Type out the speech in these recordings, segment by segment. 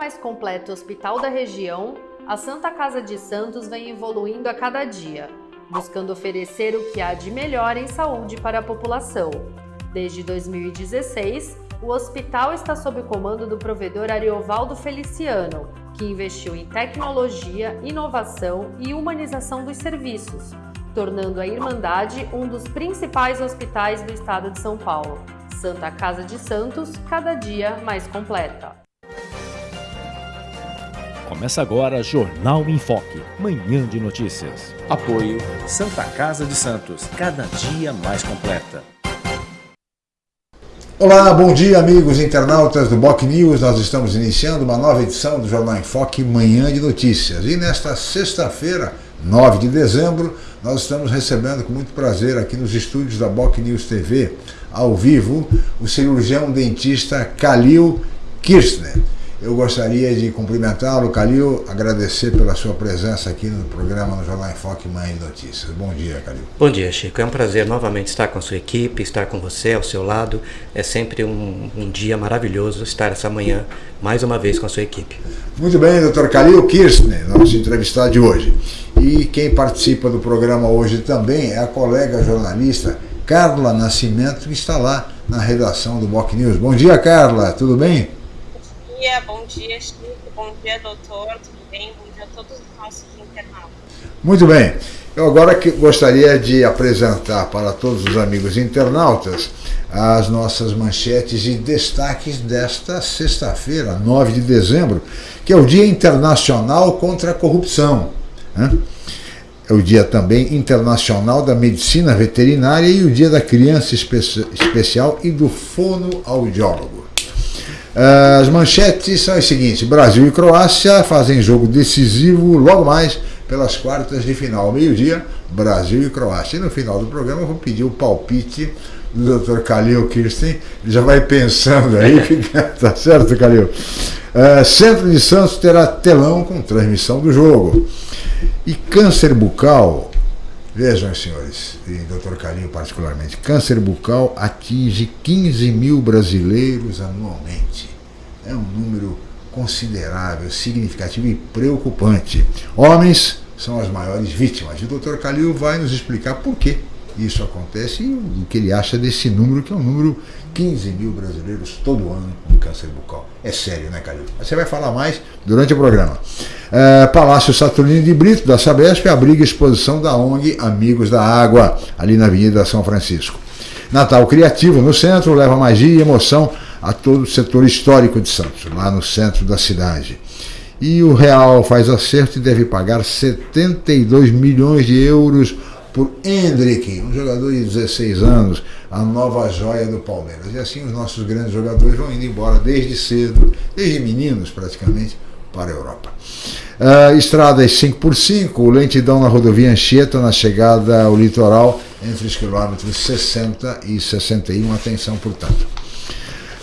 mais completo hospital da região, a Santa Casa de Santos vem evoluindo a cada dia, buscando oferecer o que há de melhor em saúde para a população. Desde 2016, o hospital está sob o comando do provedor Ariovaldo Feliciano, que investiu em tecnologia, inovação e humanização dos serviços, tornando a Irmandade um dos principais hospitais do estado de São Paulo. Santa Casa de Santos, cada dia mais completa. Começa agora Jornal em Foque, manhã de notícias. Apoio Santa Casa de Santos, cada dia mais completa. Olá, bom dia amigos internautas do Boc News. Nós estamos iniciando uma nova edição do Jornal em Foque, manhã de notícias. E nesta sexta-feira, 9 de dezembro, nós estamos recebendo com muito prazer aqui nos estúdios da Boc News TV, ao vivo, o cirurgião dentista Kalil Kirchner. Eu gostaria de cumprimentá-lo, Calil, agradecer pela sua presença aqui no programa no Jornal em Foque Manhã de Notícias. Bom dia, Calil. Bom dia, Chico. É um prazer novamente estar com a sua equipe, estar com você ao seu lado. É sempre um, um dia maravilhoso estar essa manhã mais uma vez com a sua equipe. Muito bem, doutor Calil Kirchner, nosso entrevistado de hoje. E quem participa do programa hoje também é a colega jornalista Carla Nascimento, que está lá na redação do Boc News. Bom dia, Carla. Tudo bem? Dia, bom dia, Chico, bom dia, doutor, tudo bem? Bom dia a todos os nossos internautas. Muito bem. Eu agora que gostaria de apresentar para todos os amigos internautas as nossas manchetes e destaques desta sexta-feira, 9 de dezembro, que é o Dia Internacional contra a Corrupção. Né? É o Dia também Internacional da Medicina Veterinária e o Dia da Criança Espe Especial e do Fonoaudiólogo. As manchetes são as seguintes: Brasil e Croácia fazem jogo decisivo logo mais pelas quartas de final. Meio-dia, Brasil e Croácia. E no final do programa eu vou pedir o palpite do Dr. Calil Kirsten. Ele já vai pensando aí, tá certo, Calil? Uh, Centro de Santos terá telão com transmissão do jogo. E câncer bucal, vejam, senhores, e Dr. Calil particularmente, câncer bucal atinge 15 mil brasileiros anualmente é um número considerável, significativo e preocupante. Homens são as maiores vítimas. E o Dr. Calil vai nos explicar por que isso acontece e o que ele acha desse número, que é um número 15 mil brasileiros todo ano com câncer bucal. É sério, né, Calil? Você vai falar mais durante o programa. É, Palácio Saturnino de Brito, da Sabesp, abriga exposição da ONG Amigos da Água, ali na Avenida São Francisco. Natal Criativo no centro leva magia e emoção a todo o setor histórico de Santos, lá no centro da cidade. E o Real faz acerto e deve pagar 72 milhões de euros por Hendrick, um jogador de 16 anos, a nova joia do Palmeiras. E assim os nossos grandes jogadores vão indo embora desde cedo, desde meninos praticamente, para a Europa. Uh, estradas 5x5, lentidão na rodovia Anchieta na chegada ao litoral entre os quilômetros 60 e 61. Atenção, portanto.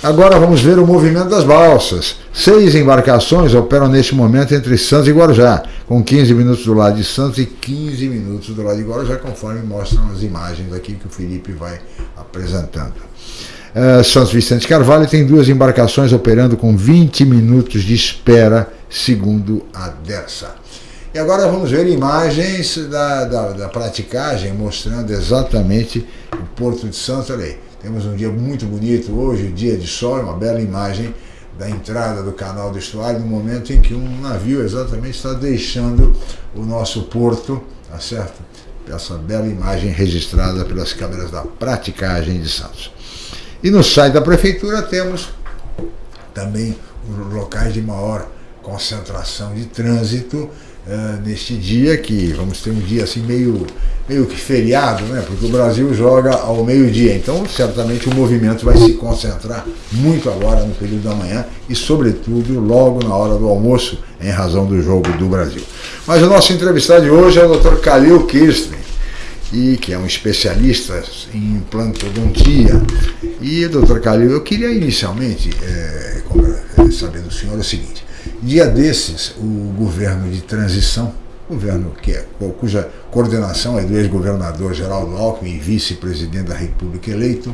Agora vamos ver o movimento das balsas. Seis embarcações operam neste momento entre Santos e Guarujá, com 15 minutos do lado de Santos e 15 minutos do lado de Guarujá, conforme mostram as imagens aqui que o Felipe vai apresentando. Uh, Santos Vicente Carvalho tem duas embarcações operando com 20 minutos de espera, segundo a Dersa. E agora vamos ver imagens da, da, da praticagem mostrando exatamente o Porto de Santos. Olha aí temos um dia muito bonito hoje, dia de sol, uma bela imagem da entrada do canal do estuário, no momento em que um navio exatamente está deixando o nosso porto, tá certo? Essa bela imagem registrada pelas câmeras da praticagem de Santos. E no site da prefeitura temos também os locais de maior concentração de trânsito uh, neste dia, que vamos ter um dia assim meio, meio que feriado, né? porque o Brasil joga ao meio-dia, então certamente o movimento vai se concentrar muito agora no período da manhã e sobretudo logo na hora do almoço, em razão do jogo do Brasil. Mas o nosso entrevistado de hoje é o Dr. Khalil Kirsten, e que é um especialista em implantodontia. E, doutor Calil, eu queria inicialmente é, saber do senhor o seguinte, Dia desses, o governo de transição, governo que é, cuja coordenação é do ex-governador Geraldo Alckmin e vice-presidente da República eleito,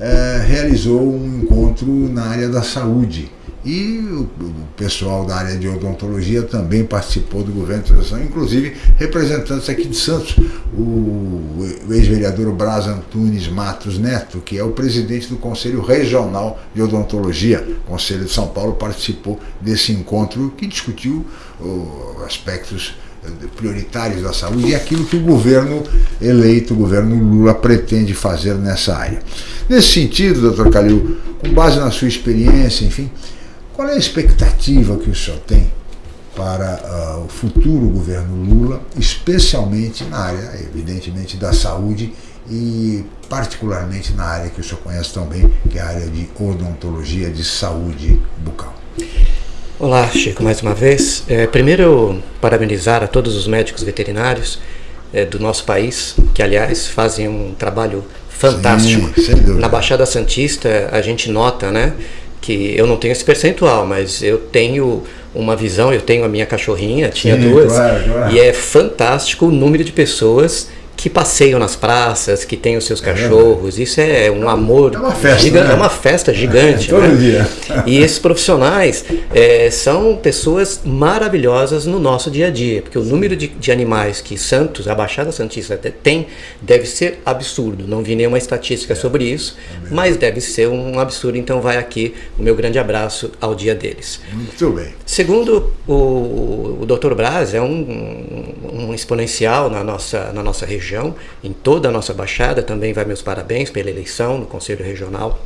é, realizou um encontro na área da saúde E o, o pessoal da área de odontologia também participou do governo de transição, inclusive representantes aqui de Santos, o, o ex-vereador Braz Antunes Matos Neto, que é o presidente do Conselho Regional de Odontologia, Conselho de São Paulo, participou desse encontro que discutiu aspectos prioritários da saúde e aquilo que o governo eleito, o governo Lula, pretende fazer nessa área. Nesse sentido, doutor Calil, com base na sua experiência, enfim, qual é a expectativa que o senhor tem para uh, o futuro governo Lula, especialmente na área, evidentemente, da saúde e particularmente na área que o senhor conhece tão bem, que é a área de odontologia de saúde bucal? Olá, Chico, mais uma vez. É, primeiro, parabenizar a todos os médicos veterinários é, do nosso país, que, aliás, fazem um trabalho fantástico. Sim, Na Baixada Santista, a gente nota, né, que eu não tenho esse percentual, mas eu tenho uma visão, eu tenho a minha cachorrinha, tinha Sim, duas, claro, claro. e é fantástico o número de pessoas que passeiam nas praças, que têm os seus é cachorros. Isso é um amor. É uma festa. Gigante, né? É uma festa gigante. É, todo né? dia. E esses profissionais é, são pessoas maravilhosas no nosso dia a dia, porque o número de, de animais que Santos, a Baixada Santista tem, deve ser absurdo. Não vi nenhuma estatística é. sobre isso, é mas deve ser um absurdo. Então vai aqui o meu grande abraço ao dia deles. Muito bem. Segundo o, o Dr. Braz, é um, um exponencial na nossa, na nossa região região, em toda a nossa Baixada. Também vai meus parabéns pela eleição no Conselho Regional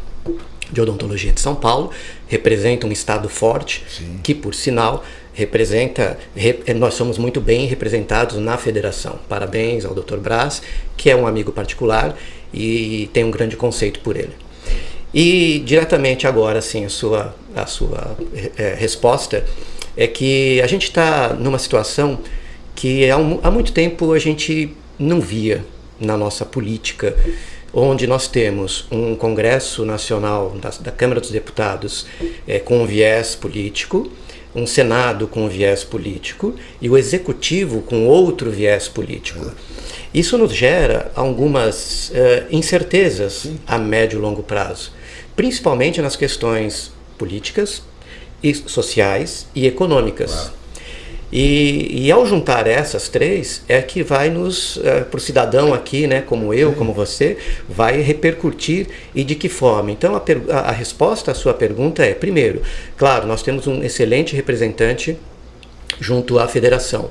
de Odontologia de São Paulo. Representa um estado forte, Sim. que, por sinal, representa. nós somos muito bem representados na federação. Parabéns ao Dr. Braz, que é um amigo particular e tem um grande conceito por ele. E diretamente agora, sim, a sua, a sua é, resposta é que a gente está numa situação que há, um, há muito tempo a gente não via na nossa política, onde nós temos um Congresso Nacional da, da Câmara dos Deputados é, com um viés político, um Senado com um viés político e o Executivo com outro viés político. Isso nos gera algumas uh, incertezas a médio e longo prazo, principalmente nas questões políticas, e sociais e econômicas. Claro. E, e, ao juntar essas três, é que vai nos, é, para o cidadão aqui, né, como eu, como você, vai repercutir e de que forma. Então, a, a, a, resposta à sua pergunta é: primeiro, claro, nós temos um excelente representante junto à federação,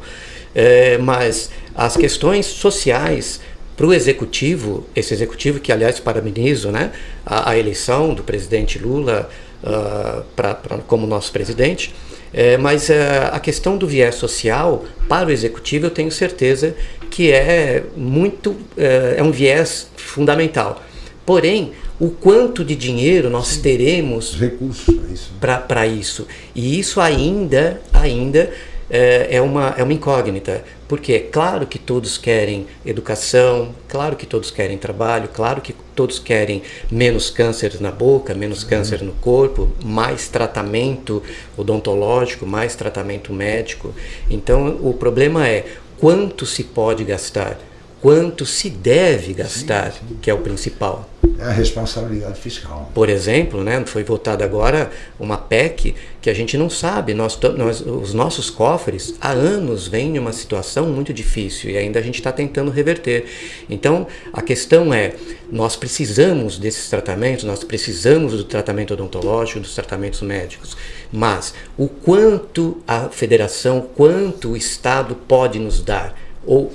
é, mas as questões sociais para o executivo, esse executivo que, aliás, parabenizo né, a, a eleição do presidente Lula uh, pra, pra, como nosso presidente é, mas é, a questão do viés social para o executivo eu tenho certeza que é muito é, é um viés fundamental. Porém, o quanto de dinheiro nós teremos recursos para isso. isso. E isso ainda, ainda é, é, uma, é uma incógnita. Porque é claro que todos querem educação, claro que todos querem trabalho, claro que todos querem menos câncer na boca, menos uhum. câncer no corpo, mais tratamento odontológico, mais tratamento médico. Então o problema é quanto se pode gastar quanto se deve gastar, sim, sim. que é o principal. É a responsabilidade fiscal. Por exemplo, né, foi votada agora uma PEC que a gente não sabe. Nós, nós, os nossos cofres há anos vêm em uma situação muito difícil e ainda a gente está tentando reverter. Então, a questão é: nós precisamos desses tratamentos, nós precisamos do tratamento odontológico, dos tratamentos médicos, mas o quanto a federação, quanto o Estado pode nos dar? Ou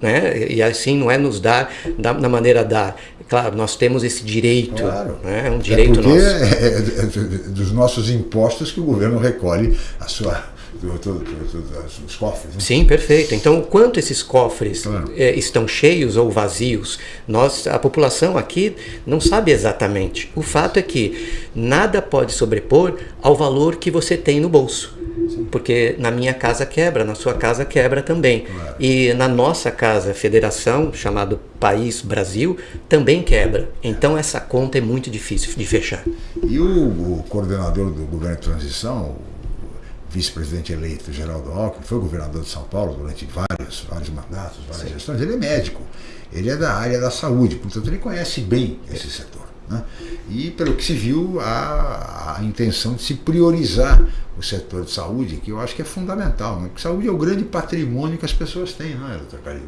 né? E assim não é nos dar da, da maneira da claro, nós temos esse direito, claro. né? é um direito é nosso. É, é, é, dos nossos impostos que o governo recolhe a sua dos cofres. Né? Sim, perfeito. Então, quanto esses cofres claro. é, estão cheios ou vazios, nós, a população aqui não sabe exatamente. O fato é que nada pode sobrepor ao valor que você tem no bolso porque na minha casa quebra, na sua casa quebra também. Claro. E na nossa casa, federação, chamado País Brasil, também quebra. Então essa conta é muito difícil de fechar. E o, o coordenador do governo de transição, vice-presidente eleito Geraldo Alckmin, foi governador de São Paulo durante vários, vários mandatos, várias Sim. gestões, ele é médico, ele é da área da saúde, portanto ele conhece bem esse setor. Né? E, pelo que se viu, a, a intenção de se priorizar o setor de saúde, que eu acho que é fundamental, né? porque saúde é o grande patrimônio que as pessoas têm, não é, doutor Calil?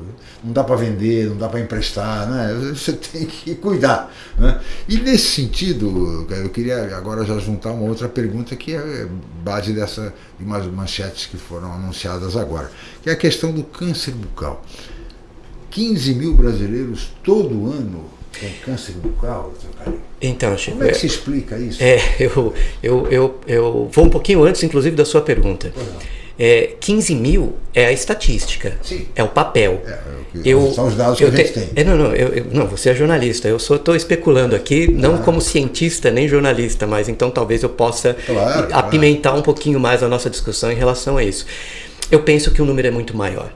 Não dá para vender, não dá para emprestar, né? você tem que cuidar. Né? E nesse sentido, eu queria agora já juntar uma outra pergunta que é base dessa, de umas manchetes que foram anunciadas agora, que é a questão do câncer bucal. 15 mil brasileiros todo ano com câncer bucal? Então, Chico, Como é que se explica isso? É, eu, eu, eu, eu vou um pouquinho antes, inclusive, da sua pergunta. É, 15 mil é a estatística, Sim. é o papel. É, é o que- são os dados que eu a gente te- tem. É, não, não, eu, eu- não, você é jornalista. Eu só estou especulando aqui, não como cientista nem jornalista, mas então talvez eu possa Claro, claro. apimentar um pouquinho mais a nossa discussão em relação a isso. Eu penso que o número é muito maior.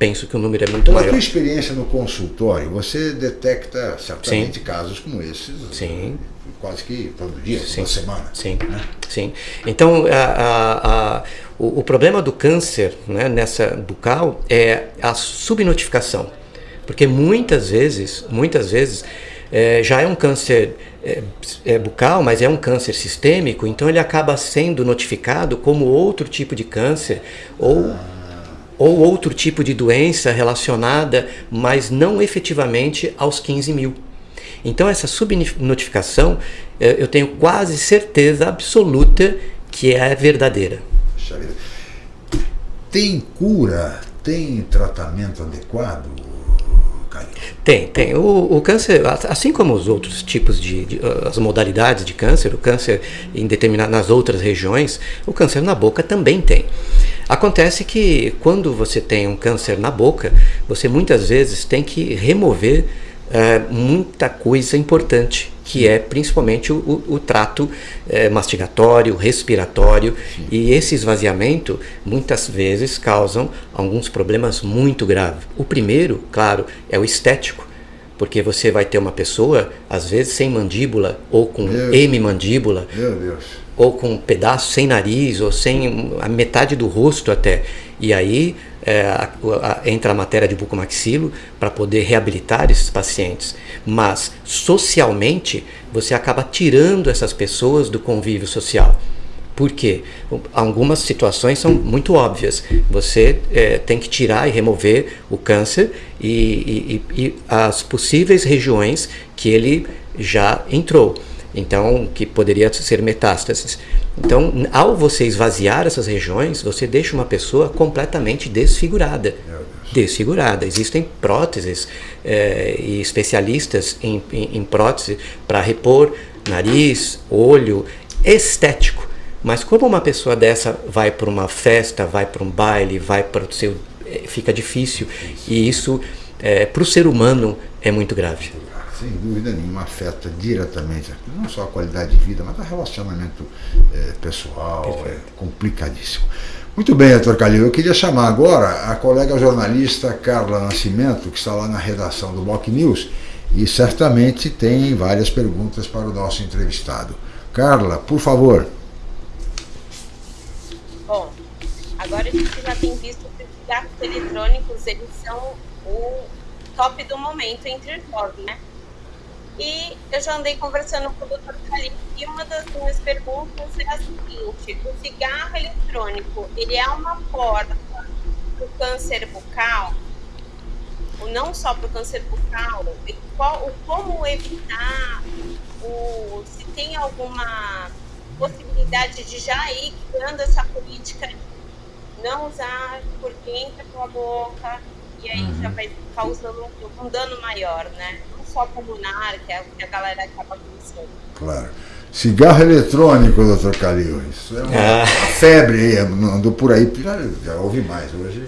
Penso que o número é muito Pela maior. tua experiência no consultório, você detecta certamente casos como esses Sim. quase que todo dia, Sim. toda semana. Sim, sim. Então, a- a- a- o, o problema do câncer né, nessa bucal é a subnotificação. Porque muitas vezes, muitas vezes, eh, já é um câncer eh, é, bucal, mas é um câncer sistêmico, então ele acaba sendo notificado como outro tipo de câncer ou ou outro tipo de doença relacionada, mas não efetivamente aos 15 mil. Então, essa subnotificação, eh, eu tenho quase certeza absoluta que é verdadeira. Tem cura, tem tratamento adequado, Caio? Tem, tem. O, o câncer, assim como os outros tipos de, de, as modalidades de câncer, o câncer em determinadas nas outras regiões, o câncer na boca também tem. Acontece que quando você tem um câncer na boca, você muitas vezes tem que remover é, muita coisa importante, que é principalmente o, o, trato é, mastigatório, respiratório, Sim. e esse esvaziamento muitas vezes causam alguns problemas muito graves. O primeiro, claro, é o estético, porque você vai ter uma pessoa, às vezes sem mandíbula, ou com hemimandíbula, ou com um pedaço sem nariz, ou sem a metade do rosto até, e aí é, a, a, entra a matéria de bucomaxilo para poder reabilitar esses pacientes. Mas socialmente você acaba tirando essas pessoas do convívio social. Por quê? Algumas situações são muito óbvias. Você é, tem que tirar e remover o câncer e, e, e as possíveis regiões que ele já entrou. Então, que poderia ser metástases. Então, ao você esvaziar essas regiões, você deixa uma pessoa completamente desfigurada. Desfigurada. Existem próteses é, e especialistas em, em, em prótese para repor nariz, olho, estético. Mas como uma pessoa dessa vai para uma festa, vai para um baile, vai para o seu. fica difícil. E isso, é, para o ser humano, é muito grave sem dúvida nenhuma, afeta diretamente não só a qualidade de vida, mas o relacionamento é, pessoal, Perfeito. é complicadíssimo. Muito bem, doutor Calil, eu queria chamar agora a colega jornalista Carla Nascimento, que está lá na redação do Boc News, e certamente tem várias perguntas para o nosso entrevistado. Carla, por favor. Bom, agora a gente já tem visto que os cigarros eletrônicos, eles são o top do momento entre jovens, né? E eu já andei conversando com o Dr. Kalim e uma das minhas perguntas é a seguinte: o cigarro eletrônico ele é uma porta para o câncer bucal? Ou não só para o câncer bucal? E qual, como evitar? O, se tem alguma possibilidade de já ir criando essa política de não usar porque entra pela boca e aí uhum. já vai causando um dano maior, né? Só pulmonar, que é o que a galera acaba conhecendo. Claro. Cigarro eletrônico, doutor Calil, isso é uma, ah. febre aí, andou por aí, já, já ouvi mais hoje.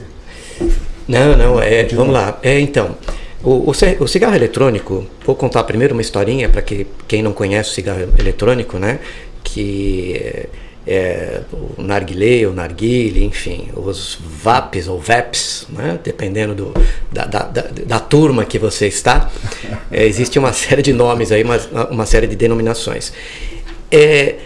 Não, não, é, vamos lá. É, então, o, o, o, cigarro eletrônico, vou contar primeiro uma historinha para que quem não conhece o cigarro eletrônico, né, que é, é, o narguilé, o narguile, enfim, os VAPs ou VAPs, né? dependendo do, da, da, da, da, turma que você está, é, existe uma série de nomes aí, uma, uma série de denominações. É,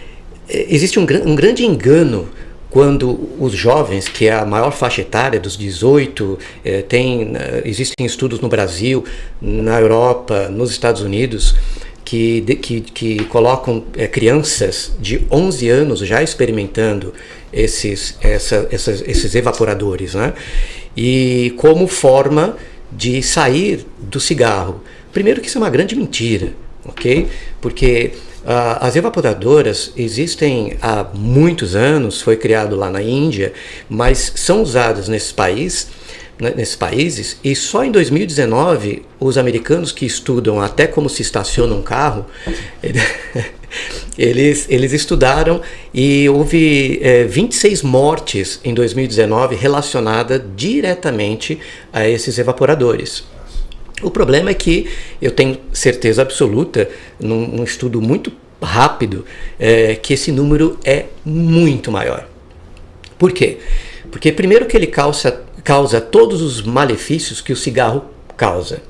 existe um, um grande engano quando os jovens, que é a maior faixa etária dos 18, é, tem, existem estudos no Brasil, na Europa, nos Estados Unidos, que, que, que colocam é, crianças de 11 anos já experimentando esses, essa, essas, esses evaporadores, né? E como forma de sair do cigarro. Primeiro que isso é uma grande mentira, ok? Porque uh, as evaporadoras existem há muitos anos, foi criado lá na Índia, mas são usadas nesse país nesses países e só em 2019 os americanos que estudam até como se estaciona um carro eles, eles estudaram e houve é, 26 mortes em 2019 relacionadas diretamente a esses evaporadores. O problema é que eu tenho certeza absoluta, num, num estudo muito rápido, é, que esse número é muito maior. Por quê? Porque primeiro que ele causa causa todos os malefícios que o cigarro causa.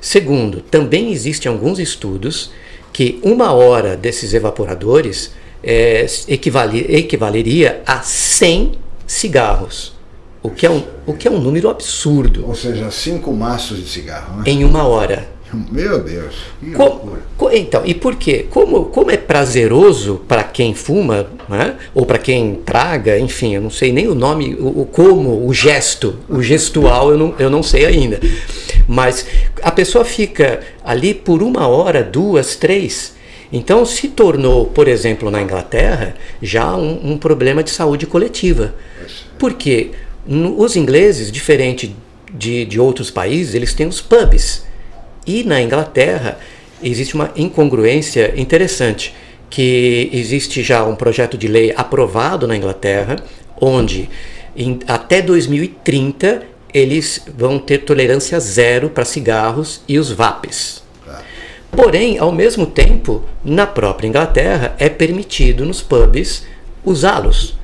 Segundo, também existem alguns estudos que uma hora desses evaporadores é, equivale, equivaleria a 100 cigarros, o que, é um, o que é um número absurdo. Ou seja, cinco maços de cigarro. Né? Em uma hora. Meu Deus, que loucura. então, e por quê? Como, como é prazeroso para quem fuma, né? ou para quem traga, enfim, eu não sei nem o nome, o, o, como, o gesto, o gestual eu não, eu não sei ainda. Mas a pessoa fica ali por uma hora, duas, três. Então se tornou, por exemplo, na Inglaterra, já um, um problema de saúde coletiva. Porque os ingleses, diferente de, de outros países, eles têm os pubs e na Inglaterra existe uma incongruência interessante, que existe já um projeto de lei aprovado na Inglaterra, onde em, até 2030 eles vão ter tolerância zero para cigarros e os vapes. Porém, ao mesmo tempo, na própria Inglaterra é permitido nos pubs usá-los.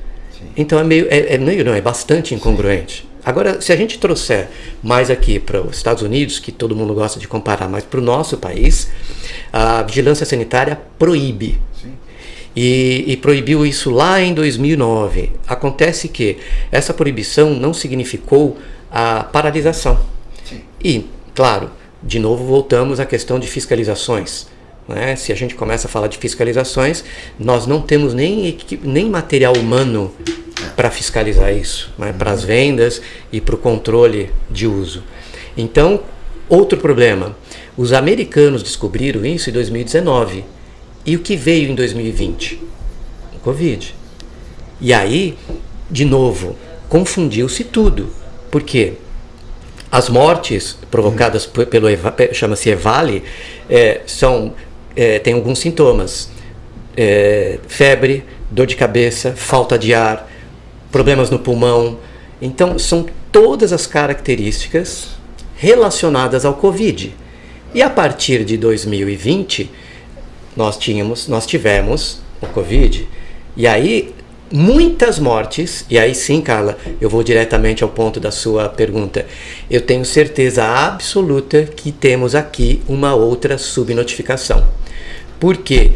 Então é meio, é, é meio, não, é bastante incongruente. Agora, se a gente trouxer mais aqui para os Estados Unidos, que todo mundo gosta de comparar, mas para o nosso país, a vigilância sanitária proíbe. E, e, proibiu isso lá em 2009. Acontece que essa proibição não significou a paralisação. Sim. E, claro, de novo voltamos à questão de fiscalizações. Né? Se a gente começa a falar de fiscalizações, nós não temos nem, nem material humano para fiscalizar isso, né? para as vendas e para o controle de uso. Então, outro problema: os americanos descobriram isso em 2019. E o que veio em 2020? O Covid. E aí, de novo, confundiu-se tudo. Por quê? As mortes provocadas pelo chama-se EVALE é, são é, alguns sintomas: é, febre, dor de cabeça, falta de ar, problemas no pulmão. Então, são todas as características relacionadas ao Covid. E a partir de 2020, nós tínhamos, nós tivemos o Covid. E aí muitas mortes, e aí sim, Carla, eu vou diretamente ao ponto da sua pergunta. Eu tenho certeza absoluta que temos aqui uma outra subnotificação. Por quê?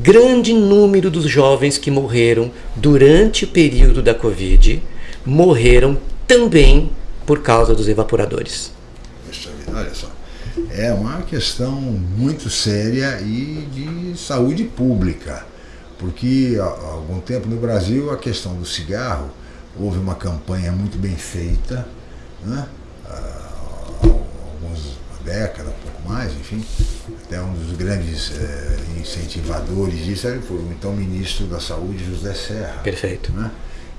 Grande número dos jovens que morreram durante o período da Covid morreram também por causa dos evaporadores. Olha só, é uma questão muito séria e de saúde pública, porque há algum tempo no Brasil a questão do cigarro houve uma campanha muito bem feita, né? há algumas décadas, um pouco mais, enfim, até um dos grandes eh, incentivadores disso foi o então ministro da Saúde, José Serra. Perfeito. Né?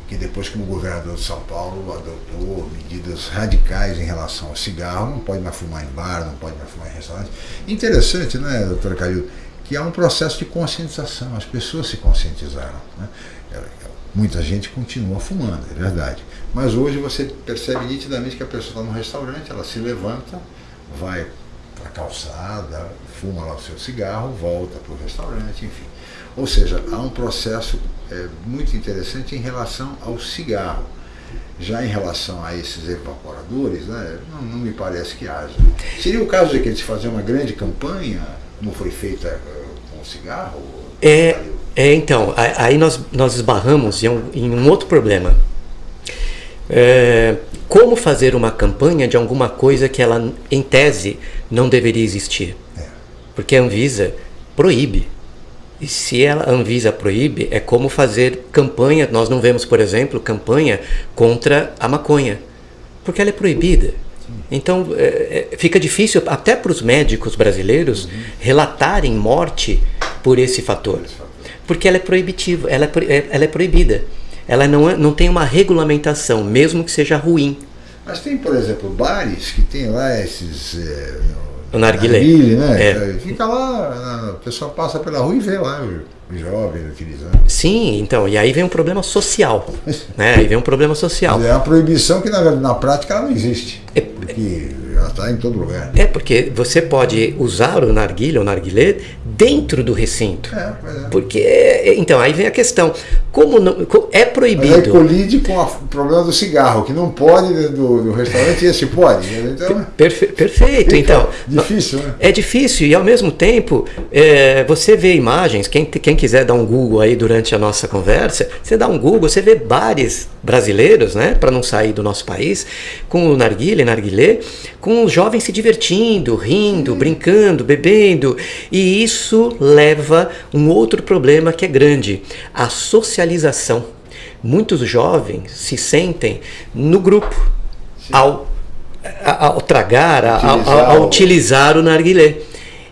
Que depois, como governador de São Paulo, adotou medidas radicais em relação ao cigarro, não pode mais fumar em bar, não pode mais fumar em restaurante. Interessante, né, doutora Calil, que há um processo de conscientização, as pessoas se conscientizaram. Né? Muita gente continua fumando, é verdade. Mas hoje você percebe nitidamente que a pessoa está num restaurante, ela se levanta, vai calçada, fuma lá o seu cigarro, volta para o restaurante, enfim. Ou seja, há um processo é, muito interessante em relação ao cigarro. Já em relação a esses evaporadores, né, não, não me parece que haja. Seria o caso de que eles faziam uma grande campanha, como foi feita eh, com o cigarro? É, é então, aí nós, nós esbarramos em um, em um outro problema. É, como fazer uma campanha de alguma coisa que ela, em tese, não deveria existir. É. Porque a Anvisa proíbe. E se a Anvisa proíbe, é como fazer campanha. Nós não vemos, por exemplo, campanha contra a maconha, porque ela é proibida. Então é, é, fica difícil até para os médicos brasileiros uhum. relatarem morte por esse fator, porque ela é proibitiva, ela é, é, ela é proibida. Ela não, é, não tem uma regulamentação, mesmo que seja ruim. Mas tem, por exemplo, bares que tem lá esses. É, o narguilé. narguilé né? É. Fica lá, o pessoal passa pela rua e vê lá o jovem utilizando. Sim, então, e aí vem um problema social. né? Aí vem um problema social. É uma proibição que na, na prática ela não existe. É, porque ela está em todo lugar. É, porque você pode usar o narguilé, o narguilé, dentro do recinto. É, é. Porque, então, aí vem a questão. Como não, é proibido. Mas aí colide com o problema do cigarro, que não pode do, do restaurante, esse pode. Então, Perfe, perfeito, então. Difícil, né? É difícil, e ao mesmo tempo, é, você vê imagens, quem, quem quiser dar um Google aí durante a nossa conversa, você dá um Google, você vê bares brasileiros, né, para não sair do nosso país, com o narguilé, narguilé, com os jovens se divertindo, rindo, brincando, bebendo, e isso leva um outro problema que é grande, a socialização. Muitos jovens se sentem no grupo ao, ao tragar, utilizar, ao, utilizar o narguilé.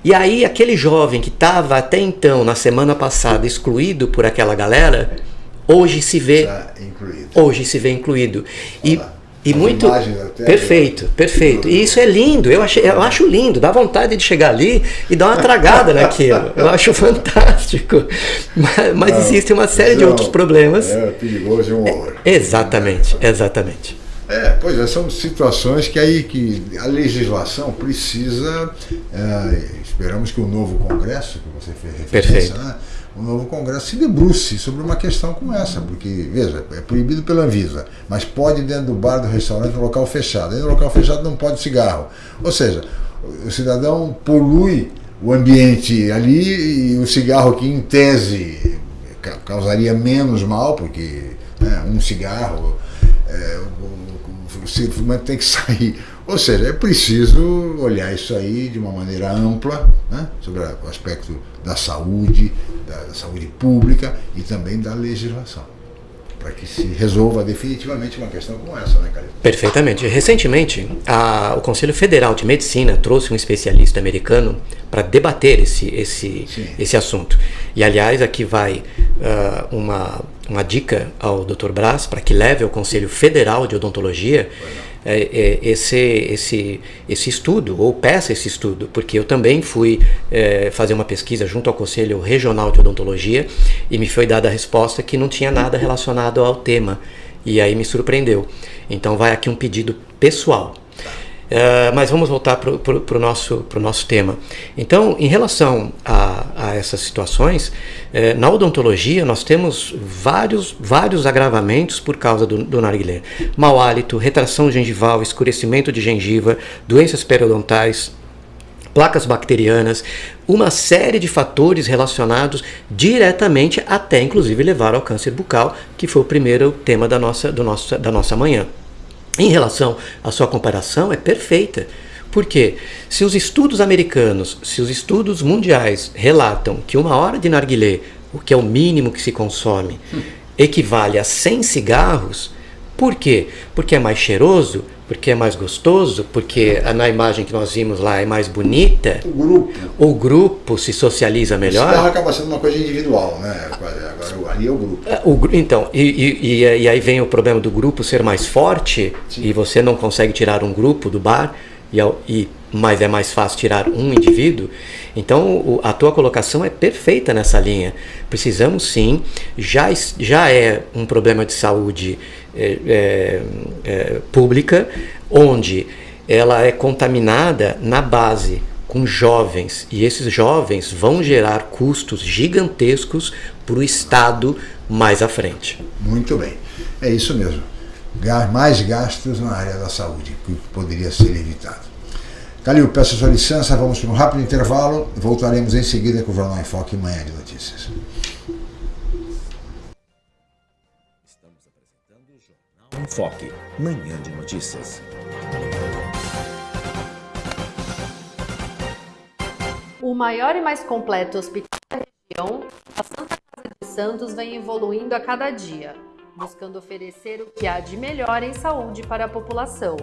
E aí aquele jovem que estava até então, na semana passada, excluído por aquela galera, hoje se vê hoje se vê incluído. E e muito perfeito, perfeito. E isso é lindo. Eu, achei, eu acho lindo. Dá vontade de chegar ali e dar uma tragada naquilo. Eu acho fantástico. Mas, mas Não, existe uma série de outros problemas. É perigoso e um horror. É, exatamente, exatamente. É, pois é, são situações que aí que a legislação precisa. É, esperamos que o novo Congresso, que você fez referência, Perfeito. Né, o novo Congresso se debruce sobre uma questão como essa, porque, veja, é proibido pela Anvisa, mas pode dentro do bar, do restaurante, no local fechado. Dentro do local fechado não pode cigarro. Ou seja, o cidadão polui o ambiente ali e o cigarro aqui, em tese, causaria menos mal, porque né, um cigarro, é, o, o, o tem que sair ou seja, é preciso olhar isso aí de uma maneira ampla, né, sobre o aspecto da saúde, da, saúde pública e também da legislação para que se resolva definitivamente uma questão como essa, né, Calil? Perfeitamente. Recentemente, a, o Conselho Federal de Medicina trouxe um especialista americano para debater esse, esse, esse assunto. E, aliás, aqui vai uh, uma, uma dica ao Dr. Braz para que leve ao Conselho Federal de Odontologia é, é, esse, esse, esse estudo, ou peça esse estudo, porque eu também fui é, fazer uma pesquisa junto ao Conselho Regional de Odontologia e me foi dada a resposta que não tinha nada relacionado ao tema. E aí me surpreendeu. Então vai aqui um pedido pessoal. Uh, mas vamos voltar para o nosso, nosso tema. Então, em relação a, a essas situações, eh, na odontologia nós temos vários, vários agravamentos por causa do, do narguilé. Mau hálito, retração gengival, escurecimento de gengiva, doenças periodontais, placas bacterianas, uma série de fatores relacionados diretamente até inclusive levar ao câncer bucal, que foi o primeiro tema da nossa, do nosso, da nossa manhã. Em relação à sua comparação, é perfeita. Porque se os estudos americanos, se os estudos mundiais relatam que uma hora de narguilé, o que é o mínimo que se consome, equivale a 100 cigarros, por quê? Porque é mais cheiroso, porque é mais gostoso, porque na imagem que nós vimos lá é mais bonita. O grupo. O grupo se socializa melhor. Isso acaba sendo uma coisa individual, né? Agora ali é o grupo. É, o, então, e, e, e, aí vem o problema do grupo ser mais forte Sim. e você não consegue tirar um grupo do bar, e, e, mas é mais fácil tirar um indivíduo. Então, o, a tua colocação é perfeita nessa linha. Precisamos sim, já, já é um problema de saúde é, é, é, pública, onde ela é contaminada na base com jovens e esses jovens vão gerar custos gigantescos para o Estado mais à frente. Muito bem, é isso mesmo. Mais gastos na área da saúde, que poderia ser evitado. Calil, peço sua licença, vamos para um rápido intervalo, voltaremos em seguida com o Jornal em Foque Manhã de Notícias. Enfoque, Manhã de Notícias. O maior e mais completo hospital da região, a Santa Casa de Santos vem evoluindo a cada dia, buscando oferecer o que há de melhor em saúde para a população.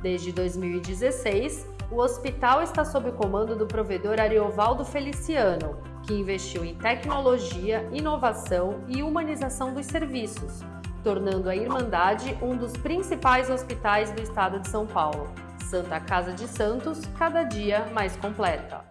Desde 2016, o hospital está sob o comando do provedor Ariovaldo Feliciano, que investiu em tecnologia, inovação e humanização dos serviços, tornando a Irmandade um dos principais hospitais do estado de São Paulo. Santa Casa de Santos, cada dia mais completa.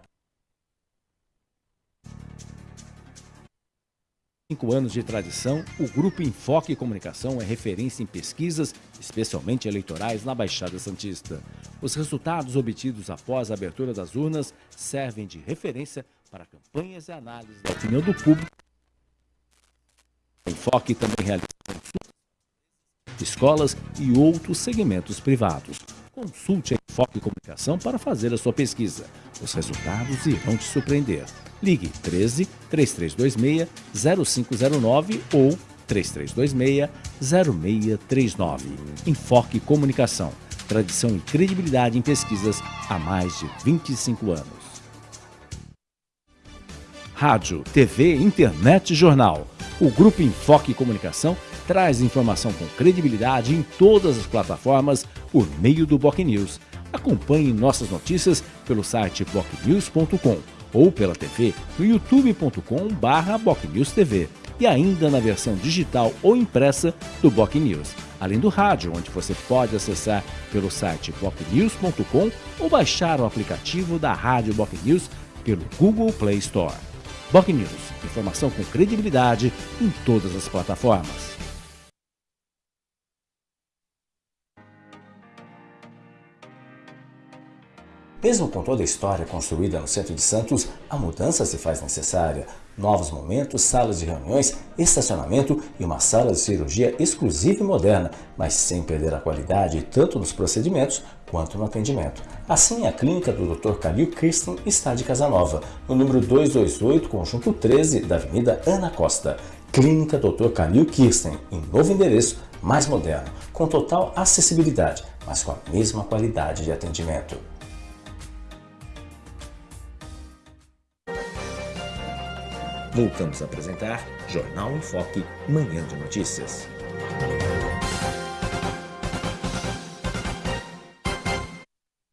cinco anos de tradição, o Grupo Enfoque Comunicação é referência em pesquisas, especialmente eleitorais, na Baixada Santista. Os resultados obtidos após a abertura das urnas servem de referência para campanhas e análises da opinião do público. O Enfoque também realiza escolas e outros segmentos privados. Consulte a Enfoque Comunicação para fazer a sua pesquisa. Os resultados irão te surpreender. Ligue 13 3326 0509 ou 3326 0639. Enfoque Comunicação. Tradição e credibilidade em pesquisas há mais de 25 anos. Rádio, TV, internet e jornal. O Grupo Enfoque Comunicação traz informação com credibilidade em todas as plataformas por meio do Boc News. Acompanhe nossas notícias pelo site bocnews.com ou pela TV no youtube.com/bocnewstv e ainda na versão digital ou impressa do Boc News, além do rádio, onde você pode acessar pelo site bocnews.com ou baixar o aplicativo da Rádio Boc News pelo Google Play Store. Boc News, informação com credibilidade em todas as plataformas. Mesmo com toda a história construída no centro de Santos, a mudança se faz necessária. Novos momentos, salas de reuniões, estacionamento e uma sala de cirurgia exclusiva e moderna, mas sem perder a qualidade tanto nos procedimentos quanto no atendimento. Assim, a clínica do Dr. Calil Kirsten está de Casanova, no número 228, conjunto 13 da Avenida Ana Costa. Clínica Dr. Calil Kirsten, em novo endereço, mais moderno, com total acessibilidade, mas com a mesma qualidade de atendimento. Voltamos a apresentar Jornal em Foque, Manhã de Notícias.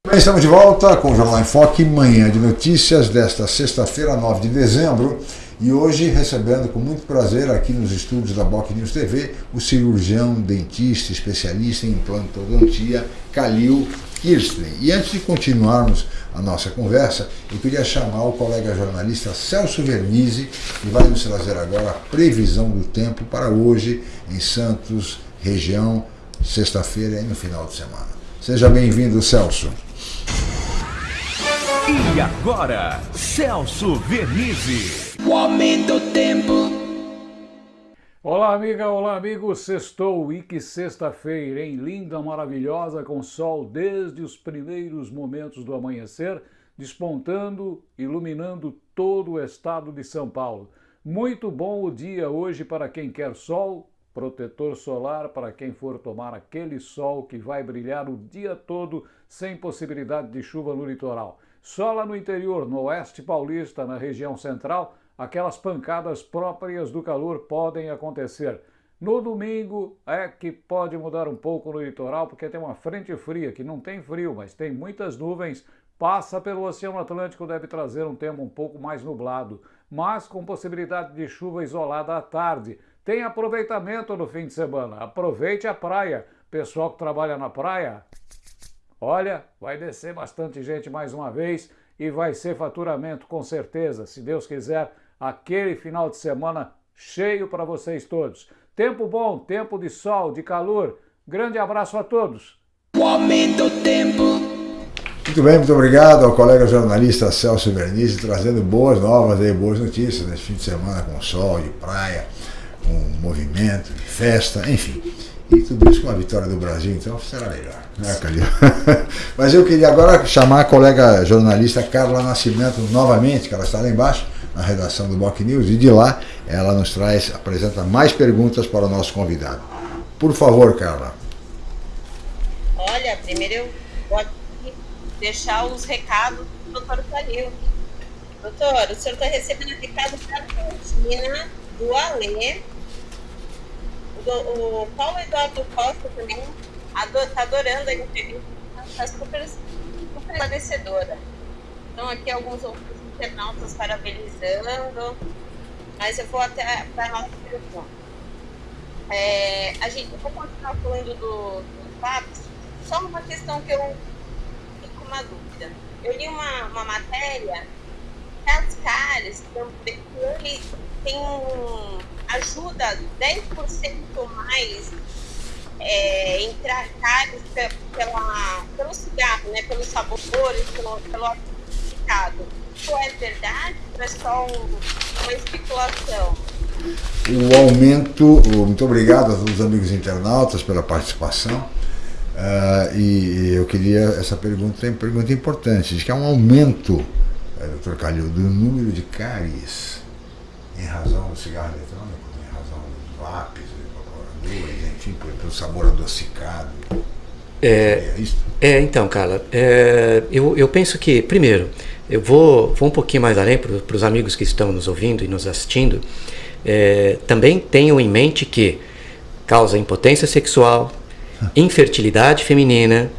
Bem, estamos de volta com o Jornal em Foque, Manhã de Notícias, desta sexta-feira, 9 de dezembro. E hoje recebendo com muito prazer aqui nos estúdios da Boc News TV o cirurgião, dentista, especialista em implantodontia, Calil Kirsten. E antes de continuarmos a nossa conversa, eu queria chamar o colega jornalista Celso Vernizzi, que vai nos trazer agora a previsão do tempo para hoje em Santos, região, sexta-feira e no final de semana. Seja bem-vindo, Celso. E agora, Celso Vernizzi. O aumento do tempo. Olá, amiga, olá, amigo. Sextou e que sexta-feira, hein? Linda, maravilhosa, com sol desde os primeiros momentos do amanhecer, despontando, iluminando todo o estado de São Paulo. Muito bom o dia hoje para quem quer sol, protetor solar para quem for tomar aquele sol que vai brilhar o dia todo sem possibilidade de chuva no litoral. Só lá no interior, no oeste paulista, na região central, aquelas pancadas próprias do calor podem acontecer. No domingo é que pode mudar um pouco no litoral, porque tem uma frente fria, que não tem frio, mas tem muitas nuvens, passa pelo Oceano Atlântico, deve trazer um tempo um pouco mais nublado, mas com possibilidade de chuva isolada à tarde. Tem aproveitamento no fim de semana, aproveite a praia. Pessoal que trabalha na praia, olha, vai descer bastante gente mais uma vez e vai ser faturamento com certeza, se Deus quiser aquele final de semana cheio para vocês todos. Tempo bom, tempo de sol, de calor. Grande abraço a todos. O aumento do tempo. Muito bem, muito obrigado ao colega jornalista Celso Bernice, trazendo boas novas e boas notícias nesse fim de semana com sol e praia, com movimento, festa, enfim. E tudo isso com a vitória do Brasil, então será melhor, né, Calil? Mas eu queria agora chamar a colega jornalista Carla Nascimento novamente, que ela está lá embaixo, na redação do Boc News, e de lá ela nos traz, apresenta mais perguntas para o nosso convidado. Por favor, Carla. Olha, primeiro eu vou deixar os recados do Dr. Calil. doutor, o senhor está recebendo recado da Argentina, do Alê, o, Paulo Eduardo Costa também está adorando a entrevista, está super esclarecedora. Então, aqui alguns outros internautas parabenizando, mas eu vou até para a nossa pergunta. É, a gente, eu vou continuar falando do, do fatos, só uma questão que eu fico uma dúvida. Eu li uma, uma matéria que as caras também tem um, ajuda 10% mais é, entrar cáries pela, pelo cigarro, né, pelos sabores, pelo, pelo significado. Isso é verdade ou é só um, uma especulação? O aumento, muito obrigado a todos os amigos internautas pela participação. Uh, e eu queria, essa pergunta é uma pergunta importante, diz que há um aumento, é, doutor Calil, do número de cáries em razão do cigarro eletrônico, em razão dos lápis, enfim, pelo sabor adocicado. É, é, é então, Carla, é, eu, eu penso que, primeiro, eu vou, vou um pouquinho mais além para os amigos que estão nos ouvindo e nos assistindo. É, também tenham em mente que causa impotência sexual, infertilidade feminina,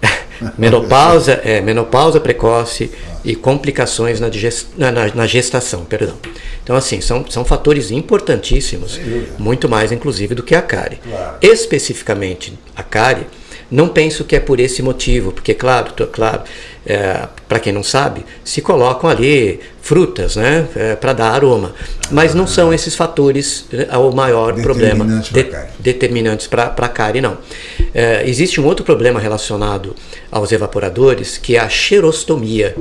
menopausa, é, menopausa precoce e complicações na, digest, na, na, gestação. Perdão. Então, assim, são, são fatores importantíssimos, muito mais, inclusive, do que a cárie. Especificamente, a cárie não penso que é por esse motivo, porque, claro, claro é, para quem não sabe, se colocam ali frutas né, é, para dar aroma. Mas não são esses fatores é, o maior problema de, determinantes para a cárie, não. É, existe um outro problema relacionado aos evaporadores, que é a xerostomia.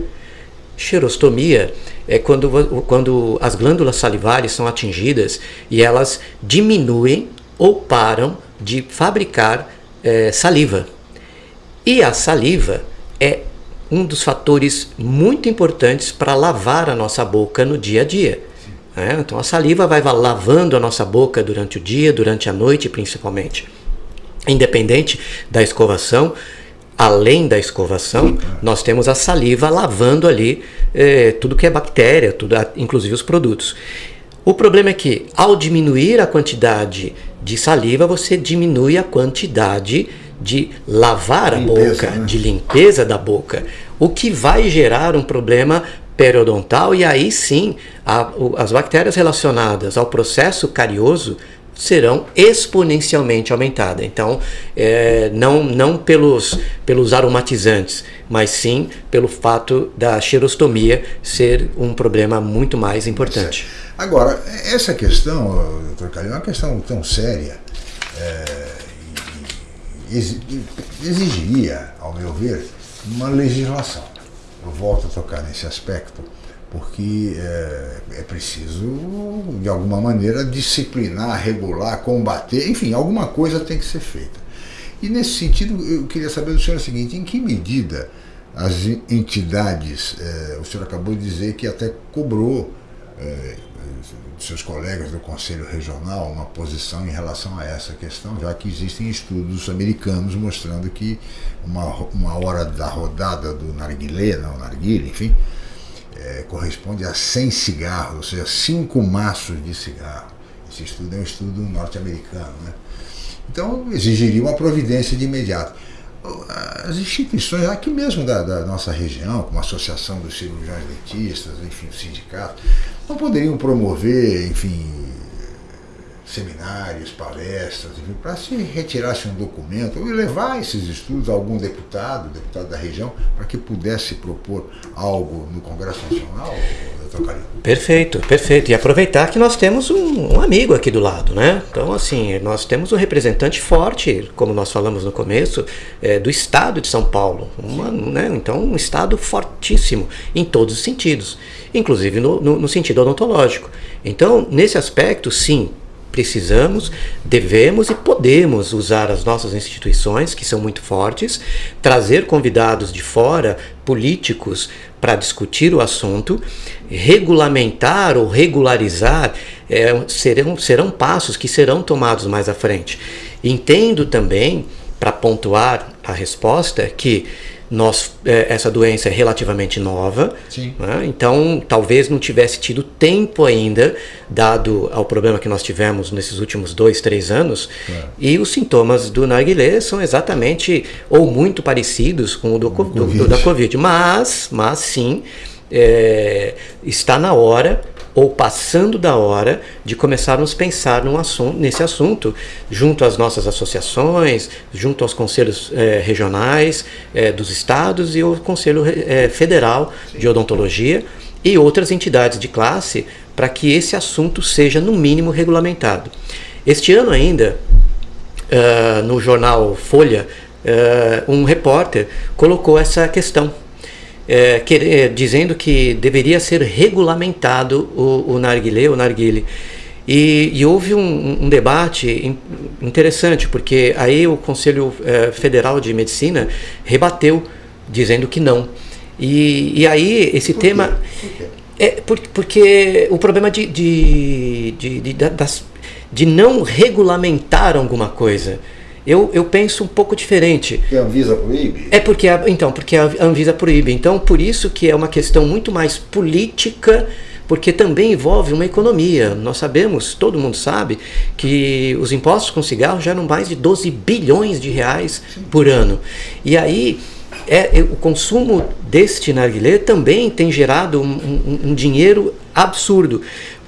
Xerostomia é quando, quando as glândulas salivares são atingidas e elas diminuem ou param de fabricar é, saliva. E a saliva é um dos fatores muito importantes para lavar a nossa boca no dia a dia. É, então a saliva vai lavando a nossa boca durante o dia, durante a noite principalmente. Independente da escovação, além da escovação, nós temos a saliva lavando ali é, tudo que é bactéria, tudo, inclusive os produtos. O problema é que ao diminuir a quantidade de saliva, você diminui a quantidade de lavar a boca, né? de limpeza da boca, o que vai gerar um problema periodontal e aí sim a, as bactérias relacionadas ao processo carioso serão exponencialmente aumentadas. Então, é, não, não pelos, pelos aromatizantes, mas sim pelo fato da xerostomia ser um problema muito mais importante. Agora, essa questão, doutor Calil, é uma questão tão séria. É, exigiria, ao meu ver, uma legislação. Eu volto a tocar nesse aspecto, porque é, é, preciso, de alguma maneira, disciplinar, regular, combater, enfim, alguma coisa tem que ser feita. E nesse sentido, eu queria saber do senhor o seguinte, em que medida as entidades, é, o senhor acabou de dizer que até cobrou é, seus colegas do Conselho Regional uma posição em relação a essa questão, já que existem estudos americanos mostrando que uma, uma hora da rodada do narguilé, não narguilé, enfim, é, corresponde a 100 cigarros, ou seja, 5 maços de cigarro. Esse estudo é um estudo norte-americano. Né? Então, exigiria uma providência de imediato as instituições aqui mesmo da, da, nossa região, como a Associação dos Cirurgiões Dentistas, enfim, o sindicato, não poderiam promover, enfim, seminários, palestras, para se retirasse um documento ou levar esses estudos a algum deputado, deputado da região, para que pudesse propor algo no Congresso Nacional, Perfeito, perfeito. E aproveitar que nós temos um, um, amigo aqui do lado, né? Então, assim, nós temos um representante forte, como nós falamos no começo, é, do estado de São Paulo. Uma, né? Então, um estado fortíssimo em todos os sentidos, inclusive no, no, no sentido odontológico. Então, nesse aspecto, sim, precisamos, devemos e podemos usar as nossas instituições, que são muito fortes, trazer convidados de fora, políticos, para discutir o assunto, regulamentar ou regularizar é, serão, serão passos que serão tomados mais à frente. Entendo também, para pontuar a resposta que nós, é, essa doença é relativamente nova, né? então talvez não tivesse tido tempo ainda, dado ao problema que nós tivemos nesses últimos dois, três anos, é. e os sintomas do narguilé são exatamente ou muito parecidos com o do, do, do da Covid, mas, mas sim, é, está na hora ou passando da hora de começarmos a pensar assunto, nesse assunto, junto às nossas associações, junto aos conselhos eh, regionais eh, dos estados e o Conselho eh, Federal Sim. de Odontologia e outras entidades de classe para que esse assunto seja, no mínimo, regulamentado. Este ano ainda, uh, no jornal Folha, uh, um repórter colocou essa questão é, querer, dizendo que deveria ser regulamentado o, o narguilé, o narguile. E, e houve um, um, debate interessante, porque aí o Conselho é, Federal de Medicina rebateu, dizendo que não. E, e aí esse por tema... Por é por, porque o problema de, de, de, de, das, de não regulamentar alguma coisa eu, eu penso um pouco diferente. Porque a Anvisa proíbe? É porque a, então, porque a Anvisa proíbe. Então, por isso que é uma questão muito mais política, porque também envolve uma economia. Nós sabemos, todo mundo sabe, que os impostos com cigarro geram mais de 12 bilhões de reais Sim. por ano. E aí é, o consumo deste narguilé também tem gerado um, um, um dinheiro absurdo.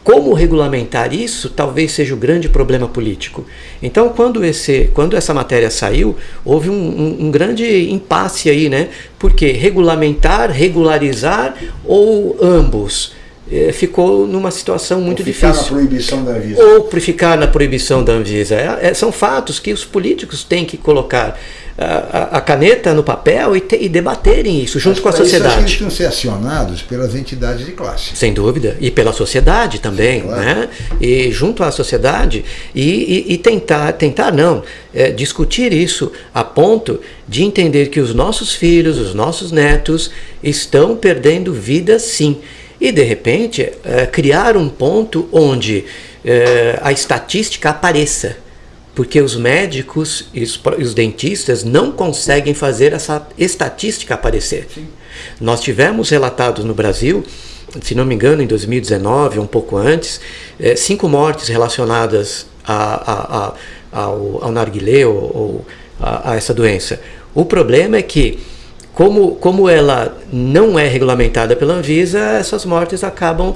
Como regulamentar isso talvez seja o grande problema político. Então, quando, esse, quando essa matéria saiu, houve um, um, um grande impasse aí, né? Porque regulamentar, regularizar ou ambos? É, ficou numa situação muito ou ficar difícil. na proibição da Anvisa. Ou ficar na proibição da Anvisa. É, é, são fatos que os políticos têm que colocar a, a caneta no papel e, te, e, debaterem isso junto Mas com a sociedade. Isso, eles que ser acionados pelas entidades de classe. Sem dúvida. E pela sociedade também. Sim, claro. né? E junto à sociedade e, e, e tentar, tentar não, é, discutir isso a ponto de entender que os nossos filhos, os nossos netos estão perdendo vida sim. E de repente é, criar um ponto onde é, a estatística apareça porque os médicos e os, os, dentistas não conseguem fazer essa estatística aparecer. Sim. Nós tivemos relatados no Brasil, se não me engano, em 2019, um pouco antes, é, cinco mortes relacionadas a, a, a, ao, ao narguilé ou, ou a, a essa doença. O problema é que como, como ela não é regulamentada pela Anvisa, essas mortes acabam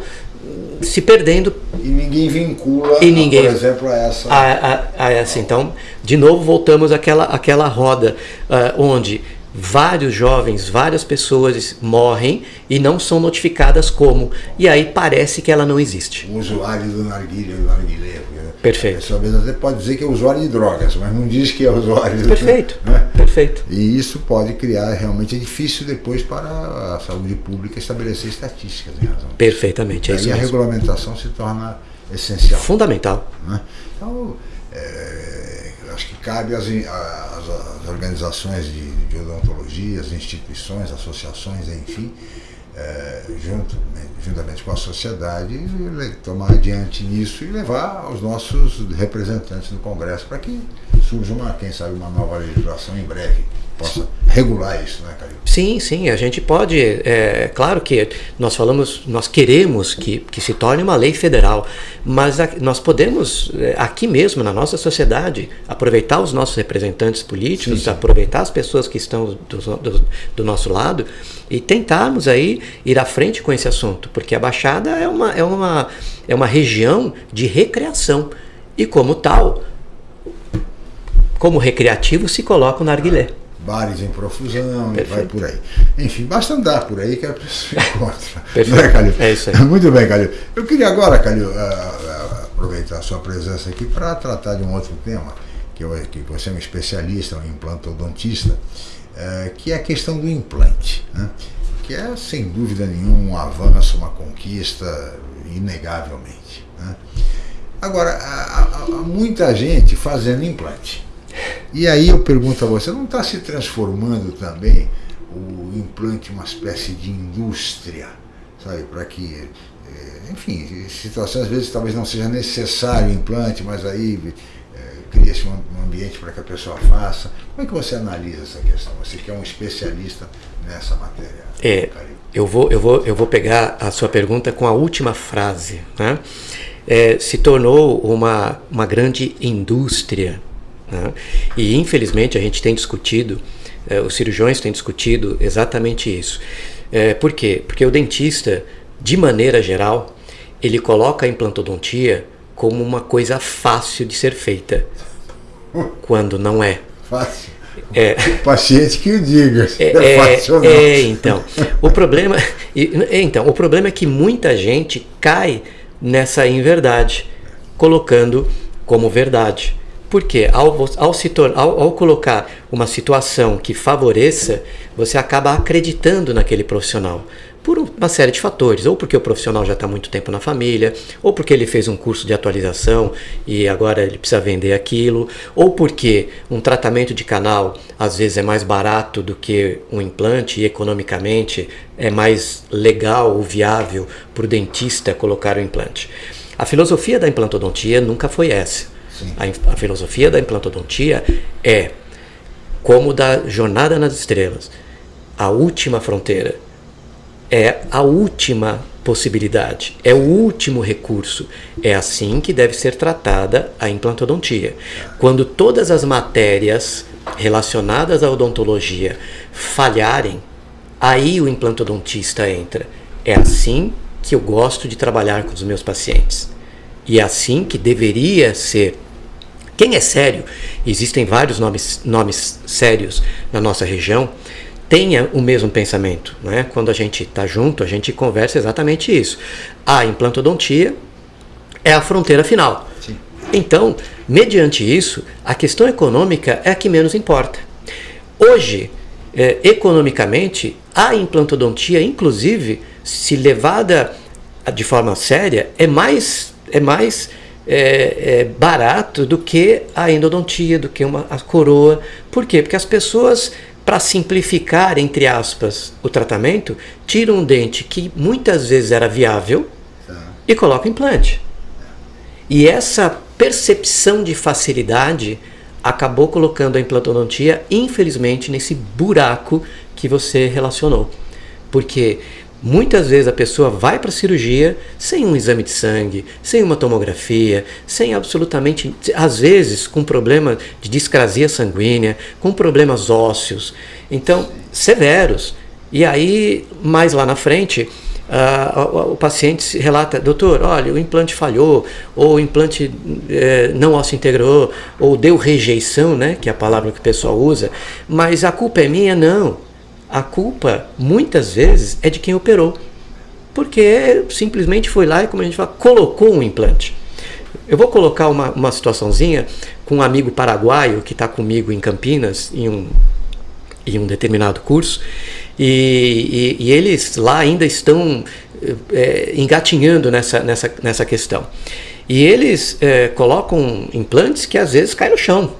se perdendo. E ninguém vincula, e ninguém, por exemplo, a essa. A, a, a essa. Então, de novo, voltamos àquela, àquela roda uh, onde vários jovens, várias pessoas morrem e não são notificadas como. E aí parece que ela não existe. O usuário do narguilha, do narguilé. Perfeito. A pessoa até pode dizer que é usuário de drogas, mas não diz que é usuário Perfeito. Do, né? Perfeito. E isso pode criar, realmente é difícil depois para a saúde pública estabelecer estatísticas em razão. Perfeitamente, é isso a regulamentação se torna essencial. Fundamental. Né? Então, é, acho que cabe às, às, às organizações de, de odontologia, as instituições, associações, enfim, é, junto, né, juntamente com a sociedade, tomar adiante nisso e levar aos nossos representantes no Congresso para que surja uma, quem sabe, uma nova legislação em breve possa regular isso, né, Calil? Sim, sim, a gente pode, é claro que nós falamos, nós queremos que, que se torne uma lei federal, mas a, nós podemos, é, aqui mesmo, na nossa sociedade, aproveitar os nossos representantes políticos, sim, sim. aproveitar as pessoas que estão do, do, do, nosso lado e tentarmos aí ir à frente com esse assunto, porque a Baixada é uma, é uma, é uma região de recreação e como tal, como recreativo se coloca o narguilé bares em profusão Perfeito. vai por aí. Enfim, basta andar por aí que a pessoa encontra. Perfeito. Não é, Calil? É isso aí. Muito bem, Calil. Eu queria agora, Calil, uh, uh, aproveitar a sua presença aqui para tratar de um outro tema, que, eu, que você é um especialista, um implantodontista, uh, que é a questão do implante. Né? Que é, sem dúvida nenhuma, um avanço, uma conquista, inegavelmente. Né? Agora, há, há muita gente fazendo implante. E aí eu pergunto a você, não está se transformando também o implante uma espécie de indústria, sabe, para que, eh, enfim, situações às vezes talvez não seja necessário o implante, mas aí é, cria-se um ambiente para que a pessoa faça. Como é que você analisa essa questão? Você que é um especialista nessa matéria. É, eu vou, eu, vou, eu vou pegar a sua pergunta com a última frase. Né? É, se tornou uma, uma grande indústria. Né? E infelizmente a gente tem discutido, é, os cirurgiões têm discutido exatamente isso. É, por quê? Porque o dentista, de maneira geral, ele coloca a implantodontia como uma coisa fácil de ser feita, quando não é. Fácil. É, o paciente que o diga. É, é, fácil é, é, então. O problema, então, o problema é que muita gente cai nessa inverdade, colocando como verdade. Porque ao, ao, se ao, ao colocar uma situação que favoreça, você acaba acreditando naquele profissional por uma série de fatores, ou porque o profissional já está muito tempo na família, ou porque ele fez um curso de atualização e agora ele precisa vender aquilo, ou porque um tratamento de canal às vezes é mais barato do que um implante e economicamente é mais legal ou viável para o dentista colocar o implante. A filosofia da implantodontia nunca foi essa. A, a filosofia da implantodontia é como da jornada nas estrelas, a última fronteira é a última possibilidade, é o último recurso. É assim que deve ser tratada a implantodontia. Quando todas as matérias relacionadas à odontologia falharem, aí o implantodontista entra. É assim que eu gosto de trabalhar com os meus pacientes. E é assim que deveria ser. Quem é sério, existem vários nomes, nomes sérios na nossa região, tenha o mesmo pensamento. Né? Quando a gente está junto, a gente conversa exatamente isso. A implantodontia é a fronteira final. Sim. Então, mediante isso, a questão econômica é a que menos importa. Hoje, é, economicamente, a implantodontia, inclusive, se levada de forma séria, é mais, é mais é, é barato do que a endodontia, do que uma, a coroa. Por quê? Porque as pessoas para simplificar, entre aspas, o tratamento, tira um dente que muitas vezes era viável tá. e coloca implante. E essa percepção de facilidade acabou colocando a implantodontia, infelizmente, nesse buraco que você relacionou. Porque Muitas vezes a pessoa vai para a cirurgia sem um exame de sangue, sem uma tomografia, sem absolutamente, às vezes com problema de discrasia sanguínea, com problemas ósseos, então severos. E aí, mais lá na frente, Uh, o paciente relata, doutor, olha, o implante falhou, ou o implante eh, não osso integrou, ou deu rejeição, né, que é a palavra que o pessoal usa, mas a culpa é minha? Não a culpa muitas vezes é de quem operou, porque simplesmente foi lá e, como a gente fala, colocou um implante. Eu vou colocar uma, uma situaçãozinha com um amigo paraguaio que está comigo em Campinas, em um, em um determinado curso, e, e, e eles lá ainda estão é, engatinhando nessa, nessa, nessa questão. E eles é, colocam implantes que às vezes caem no chão.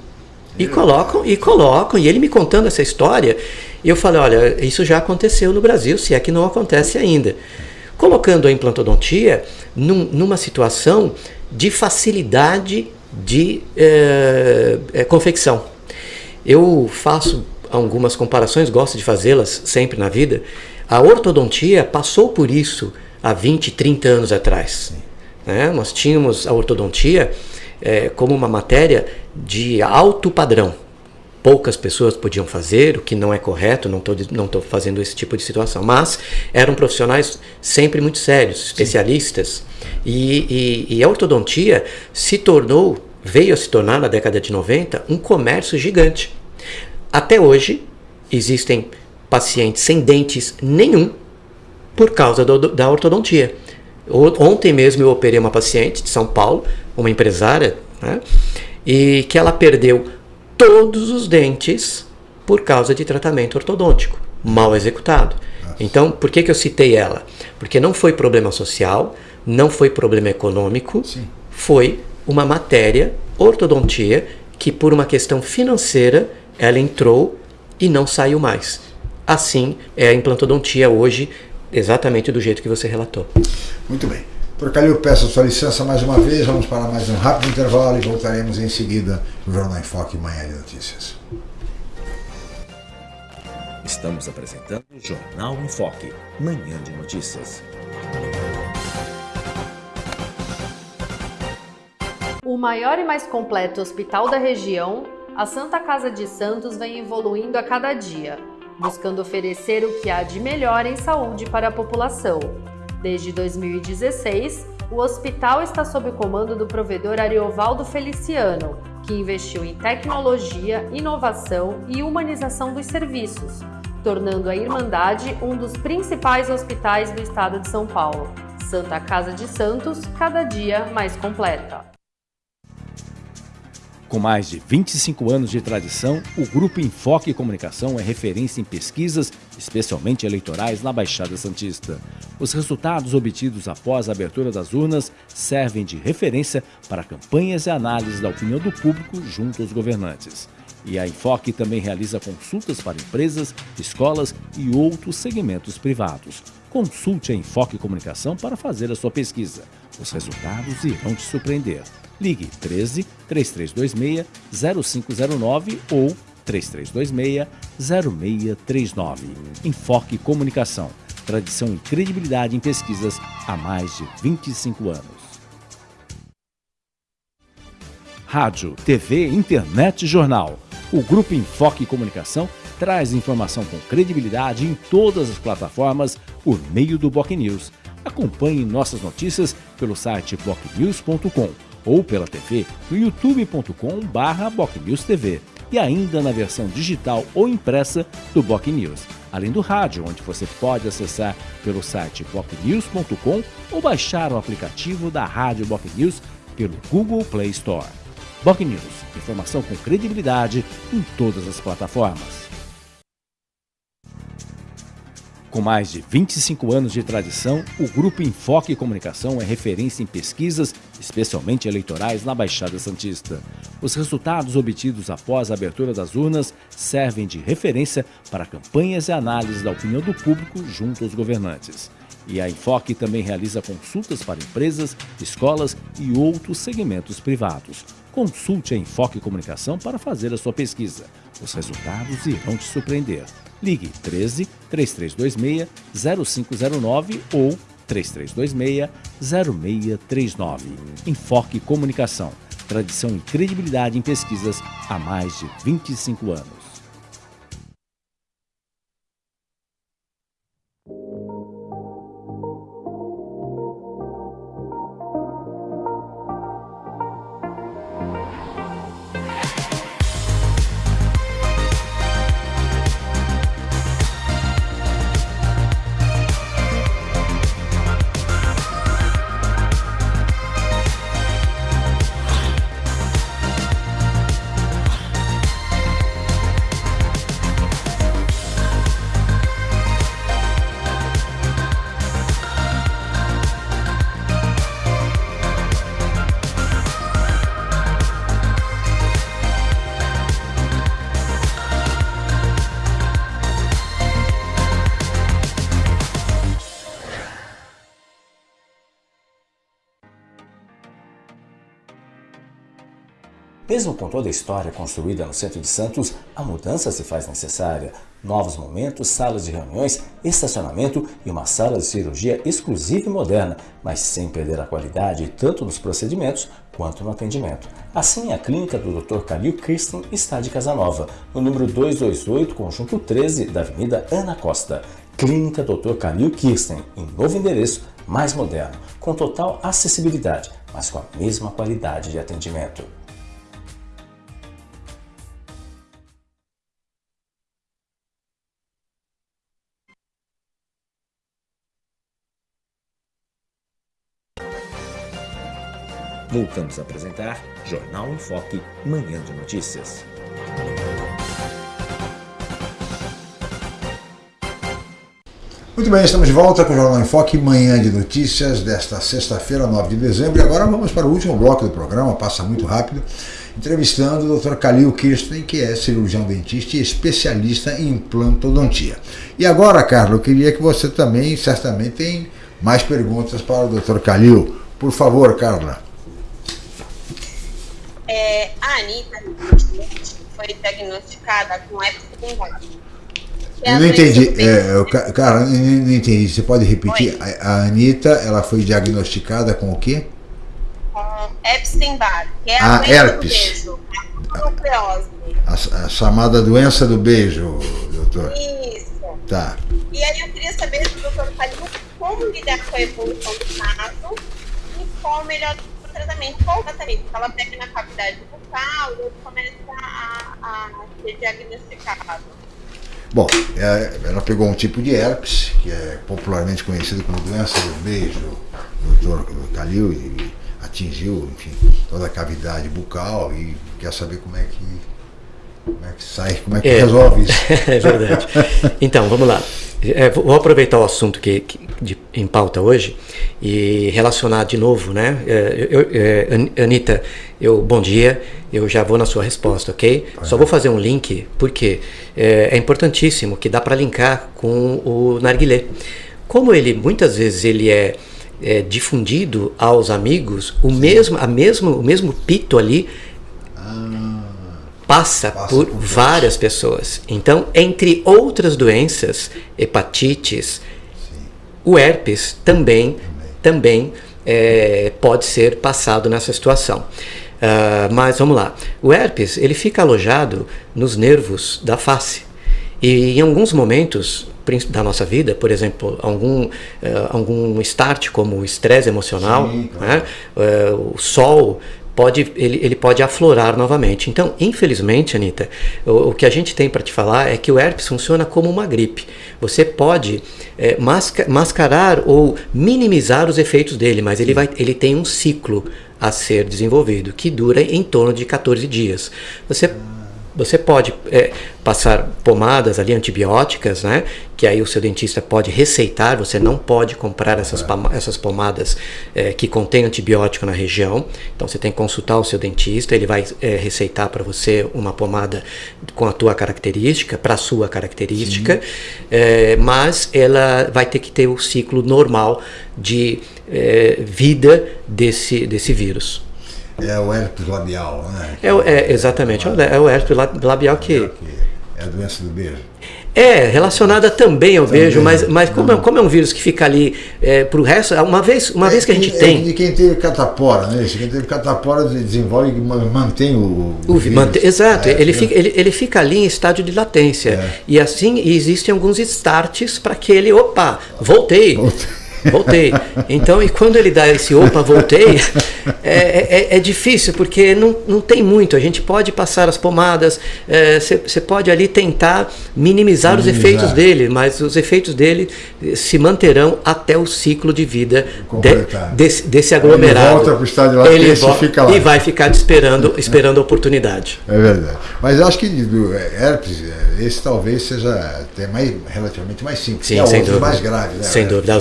E colocam, e colocam, e ele me contando essa história, e eu falei, olha, isso já aconteceu no Brasil, se é que não acontece ainda. Colocando a implantodontia num, numa situação de facilidade de é, é, confecção. Eu faço algumas comparações, gosto de fazê-las sempre na vida. A ortodontia passou por isso há 20, 30 anos atrás. Né? Nós tínhamos a ortodontia é, como uma matéria de alto padrão poucas pessoas podiam fazer, o que não é correto, não estou não tô fazendo esse tipo de situação, mas eram profissionais sempre muito sérios, especialistas, e, e, e, a ortodontia se tornou, veio a se tornar na década de 90, um comércio gigante. Até hoje, existem pacientes sem dentes nenhum por causa do, da ortodontia. Ontem mesmo eu operei uma paciente de São Paulo, uma empresária, né, e que ela perdeu todos os dentes por causa de tratamento ortodôntico mal executado. Então, por que, que eu citei ela? Porque não foi problema social, não foi problema econômico, Sim. foi uma matéria, ortodontia, que por uma questão financeira ela entrou e não saiu mais. Assim é a implantodontia hoje, exatamente do jeito que você relatou. Muito bem. Por Calil, peço a sua licença mais uma vez, vamos para mais um rápido intervalo e voltaremos em seguida no Jornal em Foque Manhã de Notícias. Estamos apresentando o Jornal em Foque, Manhã de Notícias. O maior e mais completo hospital da região, a Santa Casa de Santos vem evoluindo a cada dia, buscando oferecer o que há de melhor em saúde para a população. Desde 2016, o hospital está sob o comando do provedor Ariovaldo Feliciano, que investiu em tecnologia, inovação e humanização dos serviços, tornando a Irmandade um dos principais hospitais do estado de São Paulo. Santa Casa de Santos, cada dia mais completa. Com mais de 25 anos de tradição, o Grupo Enfoque Comunicação é referência em pesquisas, especialmente eleitorais, na Baixada Santista. Os resultados obtidos após a abertura das urnas servem de referência para campanhas e análises da opinião do público junto aos governantes. E a Enfoque também realiza consultas para empresas, escolas e outros segmentos privados. Consulte a Enfoque Comunicação para fazer a sua pesquisa. Os resultados irão te surpreender. Ligue 13 3326 0509 ou 3326 0639. Enfoque Comunicação. Tradição e credibilidade em pesquisas há mais de 25 anos. Rádio, TV, internet e jornal. O Grupo Enfoque Comunicação traz informação com credibilidade em todas as plataformas por meio do Boc News. Acompanhe nossas notícias pelo site bocnews.com ou pela TV no youtube.com/bocnewstv e ainda na versão digital ou impressa do Boc News, além do rádio, onde você pode acessar pelo site bocnews.com ou baixar o aplicativo da Rádio Boc News pelo Google Play Store. Boc News, informação com credibilidade em todas as plataformas. Com mais de 25 anos de tradição, o Grupo Enfoque Comunicação é referência em pesquisas, especialmente eleitorais, na Baixada Santista. Os resultados obtidos após a abertura das urnas servem de referência para campanhas e análises da opinião do público junto aos governantes. E a Enfoque também realiza consultas para empresas, escolas e outros segmentos privados. Consulte a Enfoque Comunicação para fazer a sua pesquisa. Os resultados irão te surpreender. Ligue 13 3326 0509 ou 3326 0639. Enfoque Comunicação. Tradição e credibilidade em pesquisas há mais de 25 anos. Com toda a história construída no centro de Santos, a mudança se faz necessária. Novos momentos, salas de reuniões, estacionamento e uma sala de cirurgia exclusiva e moderna, mas sem perder a qualidade tanto nos procedimentos quanto no atendimento. Assim, a clínica do Dr. Calil Kirsten está de Casanova, no número 228, conjunto 13 da Avenida Ana Costa. Clínica Dr. Calil Kirsten, em novo endereço, mais moderno, com total acessibilidade, mas com a mesma qualidade de atendimento. Voltamos a apresentar Jornal em Foque, Manhã de Notícias. Muito bem, estamos de volta com o Jornal em Foque, Manhã de Notícias, desta sexta-feira, 9 de dezembro. E agora vamos para o último bloco do programa, passa muito rápido, entrevistando o Dr. Khalil Kirsten, que é cirurgião dentista e especialista em implantodontia. E agora, Carlos, eu queria que você também, certamente, tem Mais perguntas para o Dr. Calil. Por favor, Carla. É, a Anitta foi diagnosticada com Epstein-Barr. Eu não entendi, é, cara, eu não entendi. Você pode repetir? A, a Anitta, ela foi diagnosticada com o quê? Com Epstein-Barr, que é a, a herpes. A, a, chamada doença do beijo, doutor. Isso. Tá. E aí eu queria saber do doutor Calil como lidar com a evolução do caso e qual o melhor tratamento, qual o tratamento. Ela pega na cavidade bucal e começa a, a ser diagnosticado. Bom, é, ela pegou um tipo de herpes, que é popularmente conhecido como doença do beijo, o doutor Calil, e atingiu, enfim, toda a cavidade bucal e quer saber como é que como é que sai, como é que é, resolve isso. é verdade. Então, vamos lá. É, vou aproveitar o assunto que, que de, em pauta hoje e relacionar de novo, né? É, eu, é, Anitta, eu, bom dia, eu já vou na sua resposta, ok? Só vou fazer um link, porque é, é importantíssimo que dá para linkar com o narguilé. Como ele, muitas vezes, ele é, é difundido aos amigos, o mesmo, a mesmo, o mesmo pito ali passa, passa por, por várias pessoas. Então, entre outras doenças, hepatites, Sim. O herpes também, também, é, pode ser passado nessa situação. Uh, mas vamos lá. O herpes ele fica alojado nos nervos da face. E em alguns momentos da nossa vida, por exemplo, algum, uh, algum start como o estresse emocional, Sim, claro. né? uh, o sol pode, ele, ele pode aflorar novamente. Então, infelizmente, Anitta, o, o que a gente tem para te falar é que o herpes funciona como uma gripe. Você pode é, masca, mascarar ou minimizar os efeitos dele, mas ele, vai, ele tem um ciclo a ser desenvolvido que dura em torno de 14 dias. Você você pode é, passar pomadas ali antibióticas, né? Que aí o seu dentista pode receitar. Você não pode comprar essas, essas pomadas é, que contêm antibiótico na região. Então você tem que consultar o seu dentista. Ele vai é, receitar para você uma pomada com a tua característica, para a sua característica. É, mas ela vai ter que ter o ciclo normal de é, vida desse, desse vírus. É o herpes labial, né? É, é exatamente, é o herpes labial que... É a doença do beijo. É, relacionada também ao também, beijo, mas, mas como, é, como é um vírus que fica ali é, para o resto, uma vez, uma é, vez que a gente é tem. de quem teve catapora, né? Quem teve catapora desenvolve e mantém o. o, vírus. Mantém, exato, é, ele, fica, ele, ele fica ali em estádio de latência. É. E assim existem alguns starts para que ele, opa, voltei. voltei voltei. Então, e quando ele dá esse opa, voltei, é, é, é, difícil, porque não, não tem muito. A gente pode passar as pomadas, você é, pode ali tentar minimizar, minimizar, os efeitos dele, mas os efeitos dele se manterão até o ciclo de vida de, desse, desse aglomerado. Ele volta para o estádio lá ele volta, fica lá. E vai ficar esperando, esperando a oportunidade. É verdade. Mas acho que do herpes, esse talvez seja até mais, relativamente mais simples. Sim, é sem dúvida. mais grave. Né? Sem dúvida. A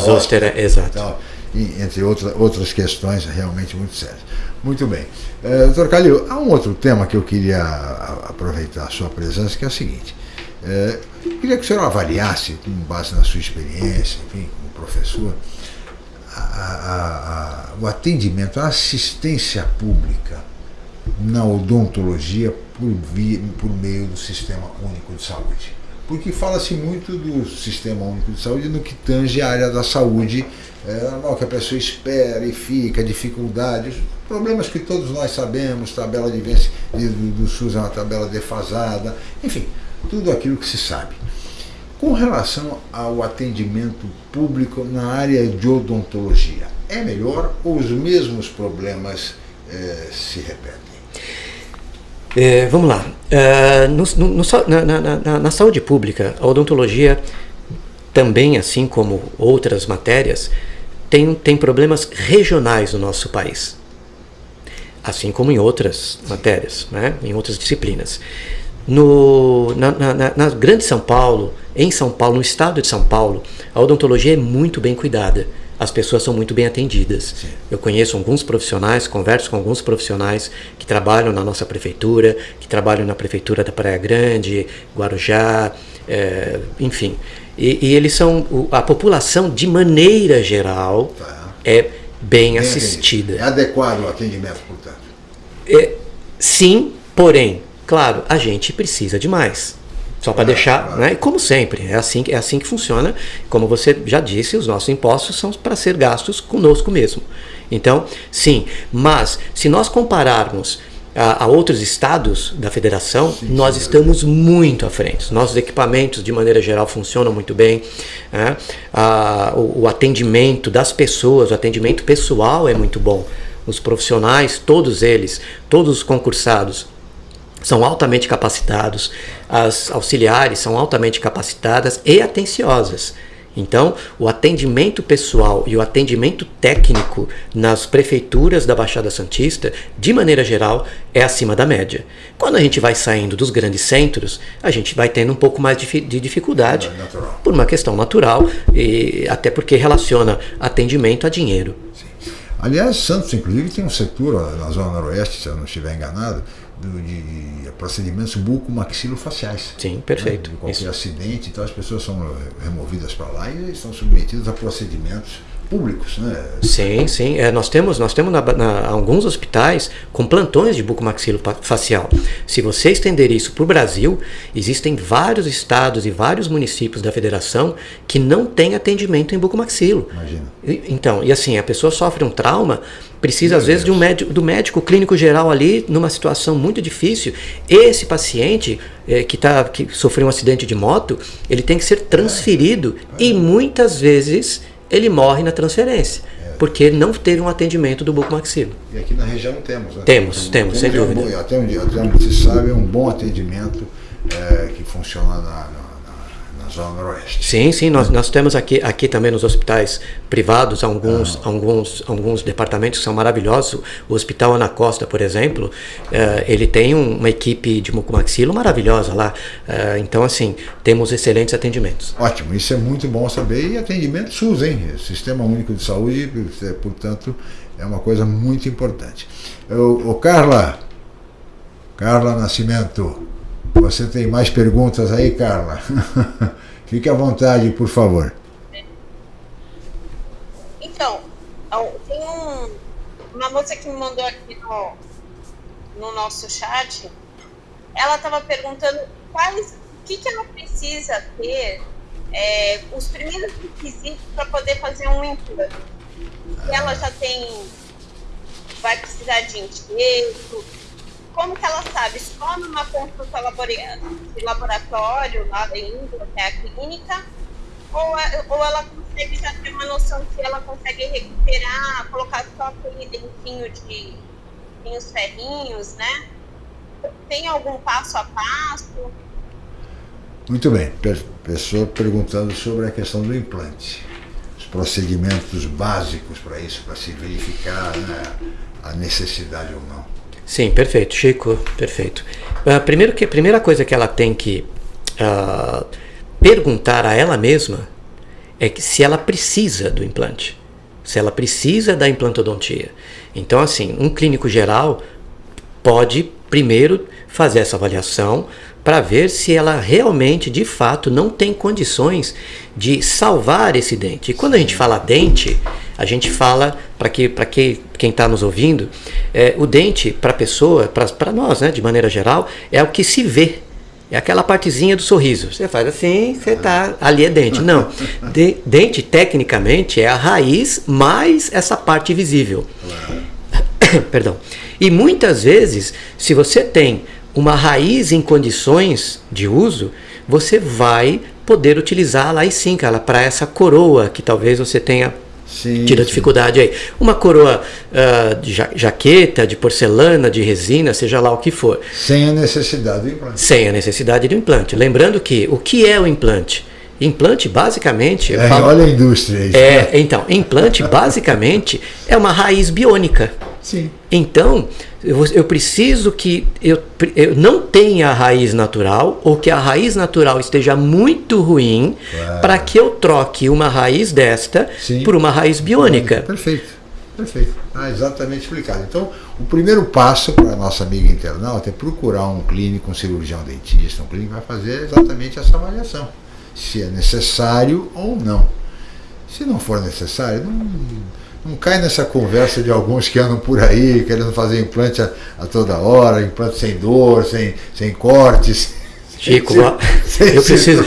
exato. Tal, e, entre outra, outras questões realmente muito sérias. Muito bem. É, doutor Calil, há um outro tema que eu queria aproveitar a sua presença, que é o seguinte. É, queria que o senhor avaliasse, com base na sua experiência, enfim, como professor, a, a, a, o atendimento, a assistência pública na odontologia por, via, por meio do Sistema Único de Saúde porque fala-se muito do Sistema Único de Saúde no que tange a área da saúde, é normal que a pessoa espera e fica, dificuldades, problemas que todos nós sabemos, tabela de vence do, do SUS é uma tabela defasada, enfim, tudo aquilo que se sabe. Com relação ao atendimento público na área de odontologia, é melhor ou os mesmos problemas é, se repetem? É, vamos lá. É, no, no, na, na, na, na, saúde pública, a odontologia também, assim como outras matérias, tem, tem problemas regionais no nosso país. Assim como em outras matérias, né? em outras disciplinas. No, na, na, na Grande São Paulo, em São Paulo, no estado de São Paulo, a odontologia é muito bem cuidada as pessoas são muito bem atendidas. Sim. Eu conheço alguns profissionais, converso com alguns profissionais que trabalham na nossa prefeitura, que trabalham na prefeitura da Praia Grande, Guarujá, é, enfim. E, e, eles são, a população de maneira geral tá. é bem, bem assistida. É adequado o atendimento, portanto? É, sim, porém, claro, a gente precisa de mais. Só para deixar, né? Como sempre, é assim, é assim que funciona. Como você já disse, os nossos impostos são para ser gastos conosco mesmo. Então, sim, mas se nós compararmos a, a outros estados da federação, sim, nós sim, estamos muito à frente. Nossos equipamentos, de maneira geral, funcionam muito bem. Né? A, o, o atendimento das pessoas, o atendimento pessoal é muito bom. Os profissionais, todos eles, todos os concursados, são altamente capacitados, as auxiliares são altamente capacitadas e atenciosas. Então, o atendimento pessoal e o atendimento técnico nas prefeituras da Baixada Santista, de maneira geral, é acima da média. Quando a gente vai saindo dos grandes centros, a gente vai tendo um pouco mais de, dificuldade, é por uma questão natural, e até porque relaciona atendimento a dinheiro. Sim. Aliás, Santos, inclusive, tem um setor na Zona Noroeste, se eu não estiver enganado, de procedimentos bucomaxilofaciais. Sim, perfeito. Né? De qualquer Isso. acidente, então as pessoas são removidas para lá e estão submetidas a procedimentos públicos, né? Sim, sim. É, nós temos, nós temos na, na, alguns hospitais com plantões de bucomaxilofacial. Se você estender isso para o Brasil, existem vários estados e vários municípios da federação que não têm atendimento em bucomaxilo. Imagina. E, então, e assim, a pessoa sofre um trauma, precisa Meu às vezes de um médico, do médico clínico geral ali numa situação muito difícil. Esse paciente é, que, tá, que sofreu um acidente de moto, ele tem que ser transferido é. e muitas vezes ele morre na transferência. É. Porque não teve um atendimento do bucomaxilo. E aqui na região temos, né? Temos, temos, sem dúvida. Um bom, até, onde, até onde se sabe, é um bom atendimento é, que funciona na, Zona Noroeste. Sim, sim, nós, nós temos aqui, aqui também nos hospitais privados alguns, ah. alguns, alguns departamentos que são maravilhosos. O Hospital Ana Costa, por exemplo, uh, ele tem um, uma equipe de mucomaxilo maravilhosa lá. Uh, então, assim, temos excelentes atendimentos. Ótimo, isso é muito bom saber. E atendimento SUS, hein? Sistema Único de Saúde, é, portanto, é uma coisa muito importante. O, o Carla, Carla Nascimento, você tem mais perguntas aí, Carla? Fique à vontade, por favor. Então, tem um, uma moça que me mandou aqui no, no nosso chat. Ela estava perguntando quais, o que, que ela precisa ter, é, os primeiros requisitos para poder fazer um implante. Se ela já tem, vai precisar de enxerto, como que ela sabe? Só numa consulta de laboratório, lá indo até a clínica, ou, ou ela consegue já ter uma noção se ela consegue recuperar, colocar só aquele dentinho de os ferrinhos, né? Tem algum passo a passo? Muito bem. Pessoa perguntando sobre a questão do implante. Os procedimentos básicos para isso, para se verificar né, a necessidade ou não. Sim, perfeito, Chico, perfeito. Uh, primeiro que, a primeira coisa que ela tem que uh, perguntar a ela mesma é que se ela precisa do implante, se ela precisa da implantodontia. Então, assim, um clínico geral pode primeiro fazer essa avaliação para ver se ela realmente, de fato, não tem condições de salvar esse dente. E quando a gente fala dente, a gente fala, para que, que, quem está nos ouvindo, é, o dente para a pessoa, para nós, né, de maneira geral, é o que se vê. É aquela partezinha do sorriso. Você faz assim, você tá. Ali é dente. Não. De, dente, tecnicamente, é a raiz mais essa parte visível. Perdão. E muitas vezes, se você tem uma raiz em condições de uso, você vai poder utilizá-la aí sim, cara, para essa coroa que talvez você tenha Sim, tido dificuldade aí. Uma coroa uh, de jaqueta, de porcelana, de resina, seja lá o que for. Sem a necessidade do implante. Sem a necessidade do implante. Lembrando que o que é o implante? Implante basicamente. É, falo, olha a indústria aí. É, então, implante basicamente é uma raiz biônica. Sim. Então, eu, eu preciso que eu, eu, não tenha a raiz natural ou que a raiz natural esteja muito ruim para que eu troque uma raiz desta Sim. por uma raiz biônica. Perfeito. Perfeito, ah, exatamente explicado. Então, o primeiro passo para a nossa amiga internauta é procurar um clínico, um cirurgião dentista, um clínico que vai fazer exatamente essa avaliação, se é necessário ou não. Se não for necessário, não, não cai nessa conversa de alguns que andam por aí querendo fazer implante a, a toda hora, implante sem dor, sem, sem cortes. Chico, eu preciso,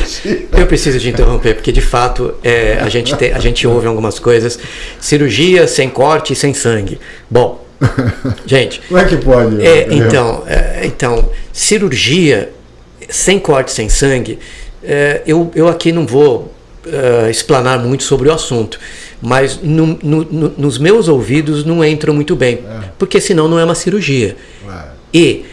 eu preciso te interromper, porque de fato é, a, gente te, a gente ouve algumas coisas. Cirurgia sem corte e sem sangue. Bom, gente. Como é que pode? É, então, é, então, cirurgia sem corte, sem sangue, é, eu, eu aqui não vou uh, explanar muito sobre o assunto, mas no, no, no, nos meus ouvidos não entram muito bem, é. porque senão não é uma cirurgia. E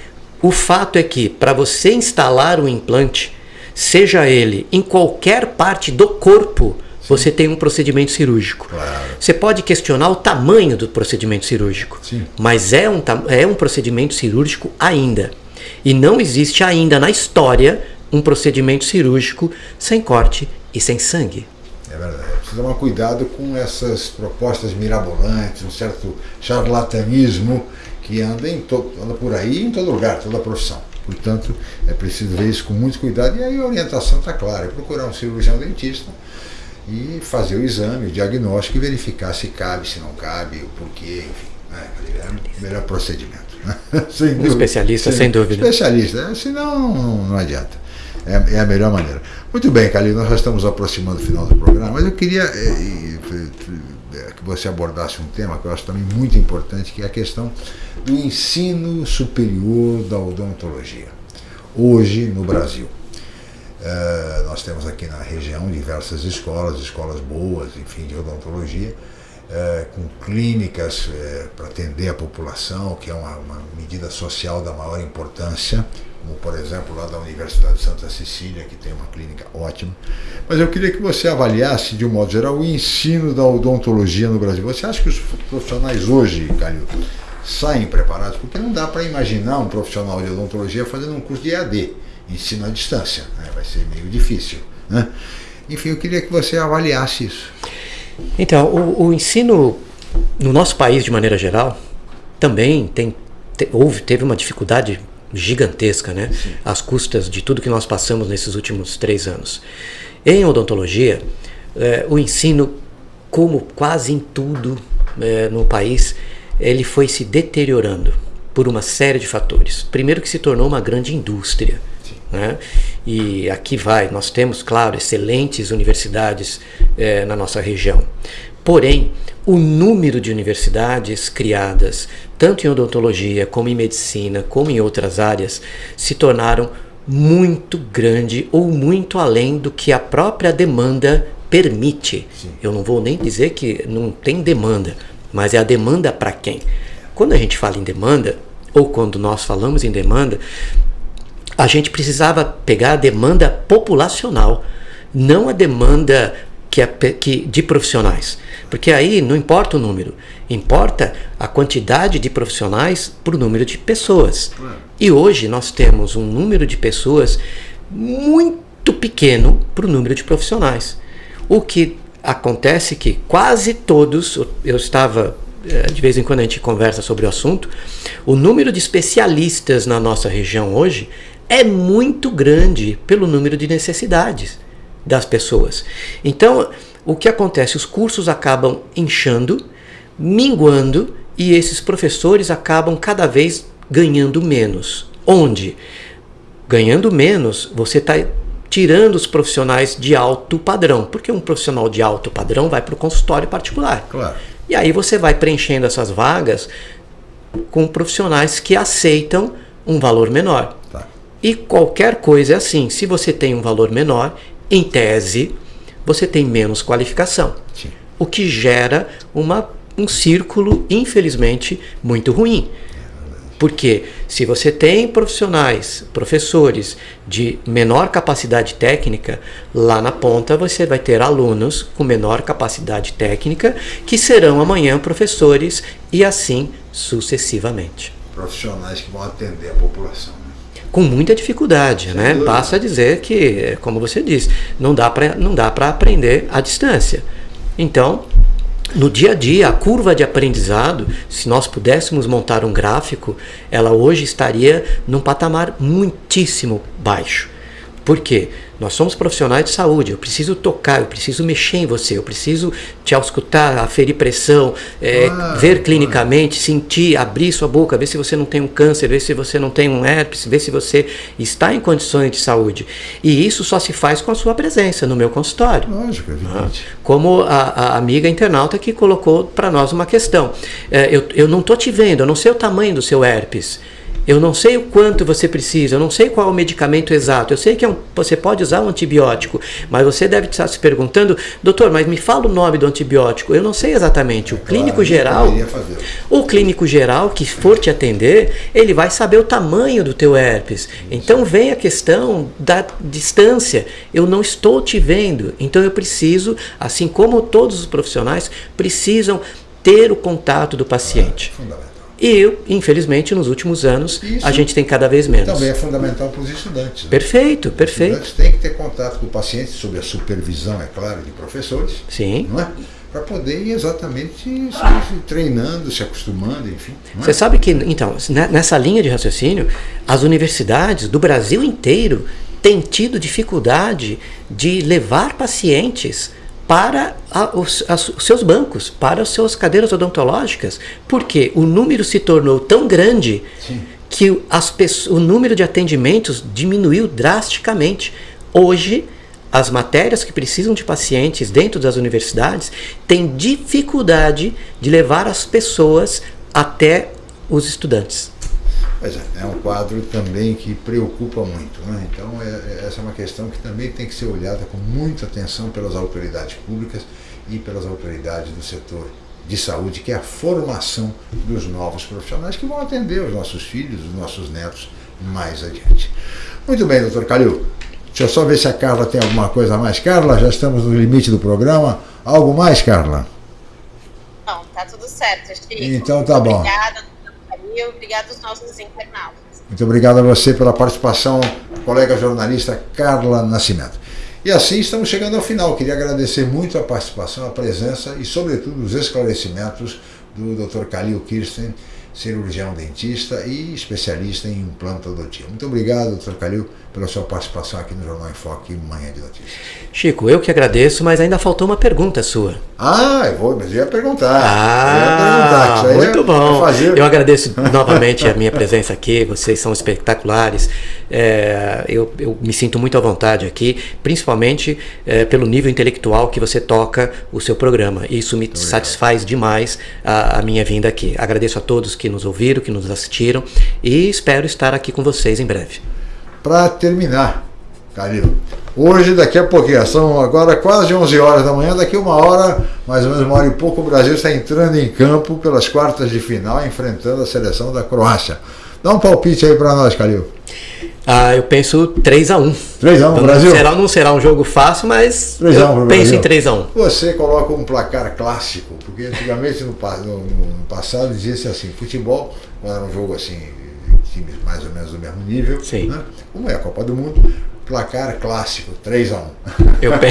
o fato é que para você instalar um implante, seja ele em qualquer parte do corpo, Sim. você tem um procedimento cirúrgico. Claro. Você pode questionar o tamanho do procedimento cirúrgico, Sim. mas é um, é um procedimento cirúrgico ainda. E não existe ainda na história um procedimento cirúrgico sem corte e sem sangue. É verdade. Precisa tomar cuidado com essas propostas mirabolantes, um certo charlatanismo que anda, em to, anda por aí em todo lugar, toda profissão. Portanto, é preciso ver isso com muito cuidado. E aí a orientação está clara: é procurar um cirurgião dentista e fazer o exame, o diagnóstico e verificar se cabe, se não cabe, o porquê, enfim. Né? É o melhor procedimento. Né? um especialista, sem, sem dúvida. Especialista, né? senão não, não adianta. É, é, a melhor maneira. Muito bem, Calil, nós já estamos aproximando do final do programa, mas eu queria é, é, que você abordasse um tema que eu acho também muito importante, que é a questão do ensino superior da odontologia. Hoje, no Brasil, nós temos aqui na região diversas escolas, escolas boas, enfim, de odontologia, uh, com clínicas uh, para atender a população, que é uma, uma medida social da maior importância, como por exemplo lá da Universidade de Santa Cecília, que tem uma clínica ótima. Mas eu queria que você avaliasse, de um modo geral, o ensino da odontologia no Brasil. Você acha que os profissionais hoje, Calil, saem preparados? Porque não dá para imaginar um profissional de odontologia fazendo um curso de EAD, ensino à distância. Né? Vai ser meio difícil. Né? Enfim, eu queria que você avaliasse isso. Então, o, o ensino no nosso país, de maneira geral, também tem, te, houve, teve uma dificuldade gigantesca, né? Sim. Às custas de tudo que nós passamos nesses últimos três anos. Em odontologia, é, o ensino, como quase em tudo é, no país, ele foi se deteriorando por uma série de fatores. Primeiro que se tornou uma grande indústria. Né? E aqui vai, nós temos, claro, excelentes universidades é, na nossa região. Porém, o número de universidades criadas, tanto em odontologia, como em medicina, como em outras áreas, se tornaram muito grande ou muito além do que a própria demanda permite. Sim. Eu não vou nem dizer que não tem demanda, mas é a demanda para quem? Quando a gente fala em demanda, ou quando nós falamos em demanda, a gente precisava pegar a demanda populacional, não a demanda que é, que, de profissionais. Porque aí não importa o número, importa a quantidade de profissionais por número de pessoas. E hoje nós temos um número de pessoas muito pequeno para o número de profissionais. O que acontece que quase todos, eu estava eh, de vez em quando a gente conversa sobre o assunto, o número de especialistas na nossa região hoje é muito grande pelo número de necessidades das pessoas. Então, o que acontece? Os cursos acabam inchando, minguando e esses professores acabam cada vez ganhando menos. Onde? Ganhando menos, você está tirando os profissionais de alto padrão, porque um profissional de alto padrão vai para o consultório particular. Claro. E aí você vai preenchendo essas vagas com profissionais que aceitam um valor menor. Tá. E qualquer coisa é assim. Se você tem um valor menor, em tese, você tem menos qualificação. Sim. O que gera uma, um círculo, infelizmente, muito ruim. Porque se você tem profissionais, professores de menor capacidade técnica, lá na ponta você vai ter alunos com menor capacidade técnica que serão amanhã professores e assim sucessivamente. Profissionais que vão atender a população com muita dificuldade, Sem né? Dúvida. Basta dizer que, como você disse, não dá para não dá para aprender à distância. Então, no dia a dia, a curva de aprendizado, se nós pudéssemos montar um gráfico, ela hoje estaria num patamar muitíssimo baixo. Por quê? Nós somos profissionais de saúde, eu preciso tocar, eu preciso mexer em você, eu preciso te auscultar, aferir pressão, é, ah, ver clinicamente, ah. sentir, abrir sua boca, ver se você não tem um câncer, ver se você não tem um herpes, ver se você está em condições de saúde. E isso só se faz com a sua presença no meu consultório. Lógico, é evidente. Como a, a amiga internauta que colocou para nós uma questão. É, eu, eu não estou te vendo, eu não sei o tamanho do seu herpes. Eu não sei o quanto você precisa, eu não sei qual é o medicamento exato. Eu sei que é um, você pode usar um antibiótico, mas você deve estar se perguntando, doutor, mas me fala o nome do antibiótico. Eu não sei exatamente. O clínico claro, geral, o clínico geral que for te atender, ele vai saber o tamanho do teu herpes. Então vem a questão da distância. Eu não estou te vendo, então eu preciso, assim como todos os profissionais precisam ter o contato do paciente. É, e, infelizmente, nos últimos anos, Isso a gente tem cada vez menos. Também é fundamental para os estudantes. Né? Perfeito, perfeito. Os estudantes têm que ter contato com o paciente, sob a supervisão, é claro, de professores. Sim. Não é? Para poder ir exatamente se, treinando, se acostumando, enfim. É? Você sabe que, então, nessa linha de raciocínio, as universidades do Brasil inteiro têm tido dificuldade de levar pacientes para a, os, as, os, seus bancos, para as suas cadeiras odontológicas, porque o número se tornou tão grande Sim. que as, o número de atendimentos diminuiu drasticamente. Hoje, as matérias que precisam de pacientes dentro das universidades têm dificuldade de levar as pessoas até os estudantes. Pois é, é um quadro também que preocupa muito. Né? Então, é, é, essa é uma questão que também tem que ser olhada com muita atenção pelas autoridades públicas e pelas autoridades do setor de saúde, que é a formação dos novos profissionais que vão atender os nossos filhos, os nossos netos mais adiante. Muito bem, doutor Calil. Deixa eu só ver se a Carla tem alguma coisa a mais. Carla, já estamos no limite do programa. Algo mais, Carla? Não, tá tudo certo, Chico. Então tá bom. Obrigada e obrigado aos nossos internautas. Muito obrigado a você pela participação, colega jornalista Carla Nascimento. E assim estamos chegando ao final. Queria agradecer muito a participação, a presença e, sobretudo, os esclarecimentos do Dr. Khalil Kirsten, cirurgião dentista e especialista em implantodontia. Muito obrigado, Dr. Calil, pela sua participação aqui no Jornal em Foque Manhã de Notícias. Chico, eu que agradeço, mas ainda faltou uma pergunta sua. Ah, eu vou, mas eu ia perguntar. Ah, ia perguntar, muito bom. Eu agradeço novamente a minha presença aqui, vocês são espetaculares. É, eu, eu, me sinto muito à vontade aqui, principalmente é, pelo nível intelectual que você toca o seu programa. Isso me satisfaz demais a, a minha vinda aqui. Agradeço a todos que nos ouviram, que nos assistiram e espero estar aqui com vocês em breve para terminar, Calil. Hoje, daqui a pouquinho, são agora quase 11 horas da manhã, daqui uma hora, mais ou menos uma hora e pouco, o Brasil está entrando em campo pelas quartas de final, enfrentando a seleção da Croácia. Dá um palpite aí para nós, Calil. Ah, eu penso 3x1. 3x1 Brasil? Será, não será um jogo fácil, mas 3 eu penso Brasil. em 3x1. Você coloca um placar clássico, porque antigamente no, no, no passado dizia-se assim, futebol, era um jogo assim times mais ou menos do mesmo nível. Sim. Né? Como é a Copa do Mundo, placar clássico, 3 a 1 Eu, pe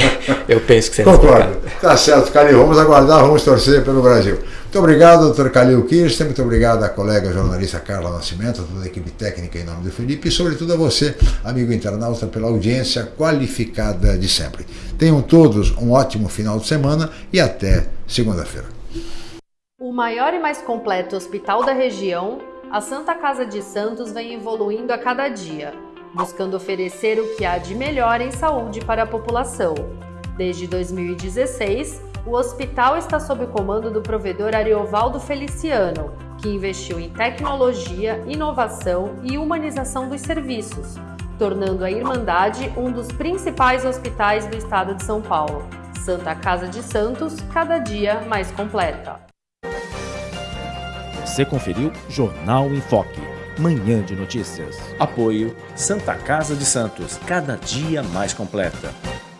eu penso que você Concordo. Tá certo, Calil. Vamos aguardar, vamos torcer pelo Brasil. Muito obrigado, doutor Calil Kirsten. Muito obrigado à colega jornalista Carla Nascimento, a toda a equipe técnica em nome do Felipe e, sobretudo, a você, amigo internauta, pela audiência qualificada de sempre. Tenham todos um ótimo final de semana e até segunda-feira. O maior e mais completo hospital da região a Santa Casa de Santos vem evoluindo a cada dia, buscando oferecer o que há de melhor em saúde para a população. Desde 2016, o hospital está sob o comando do provedor Ariovaldo Feliciano, que investiu em tecnologia, inovação e humanização dos serviços, tornando a Irmandade um dos principais hospitais do estado de São Paulo. Santa Casa de Santos, cada dia mais completa. Você conferiu Jornal em Foque, manhã de notícias. Apoio Santa Casa de Santos, cada dia mais completa.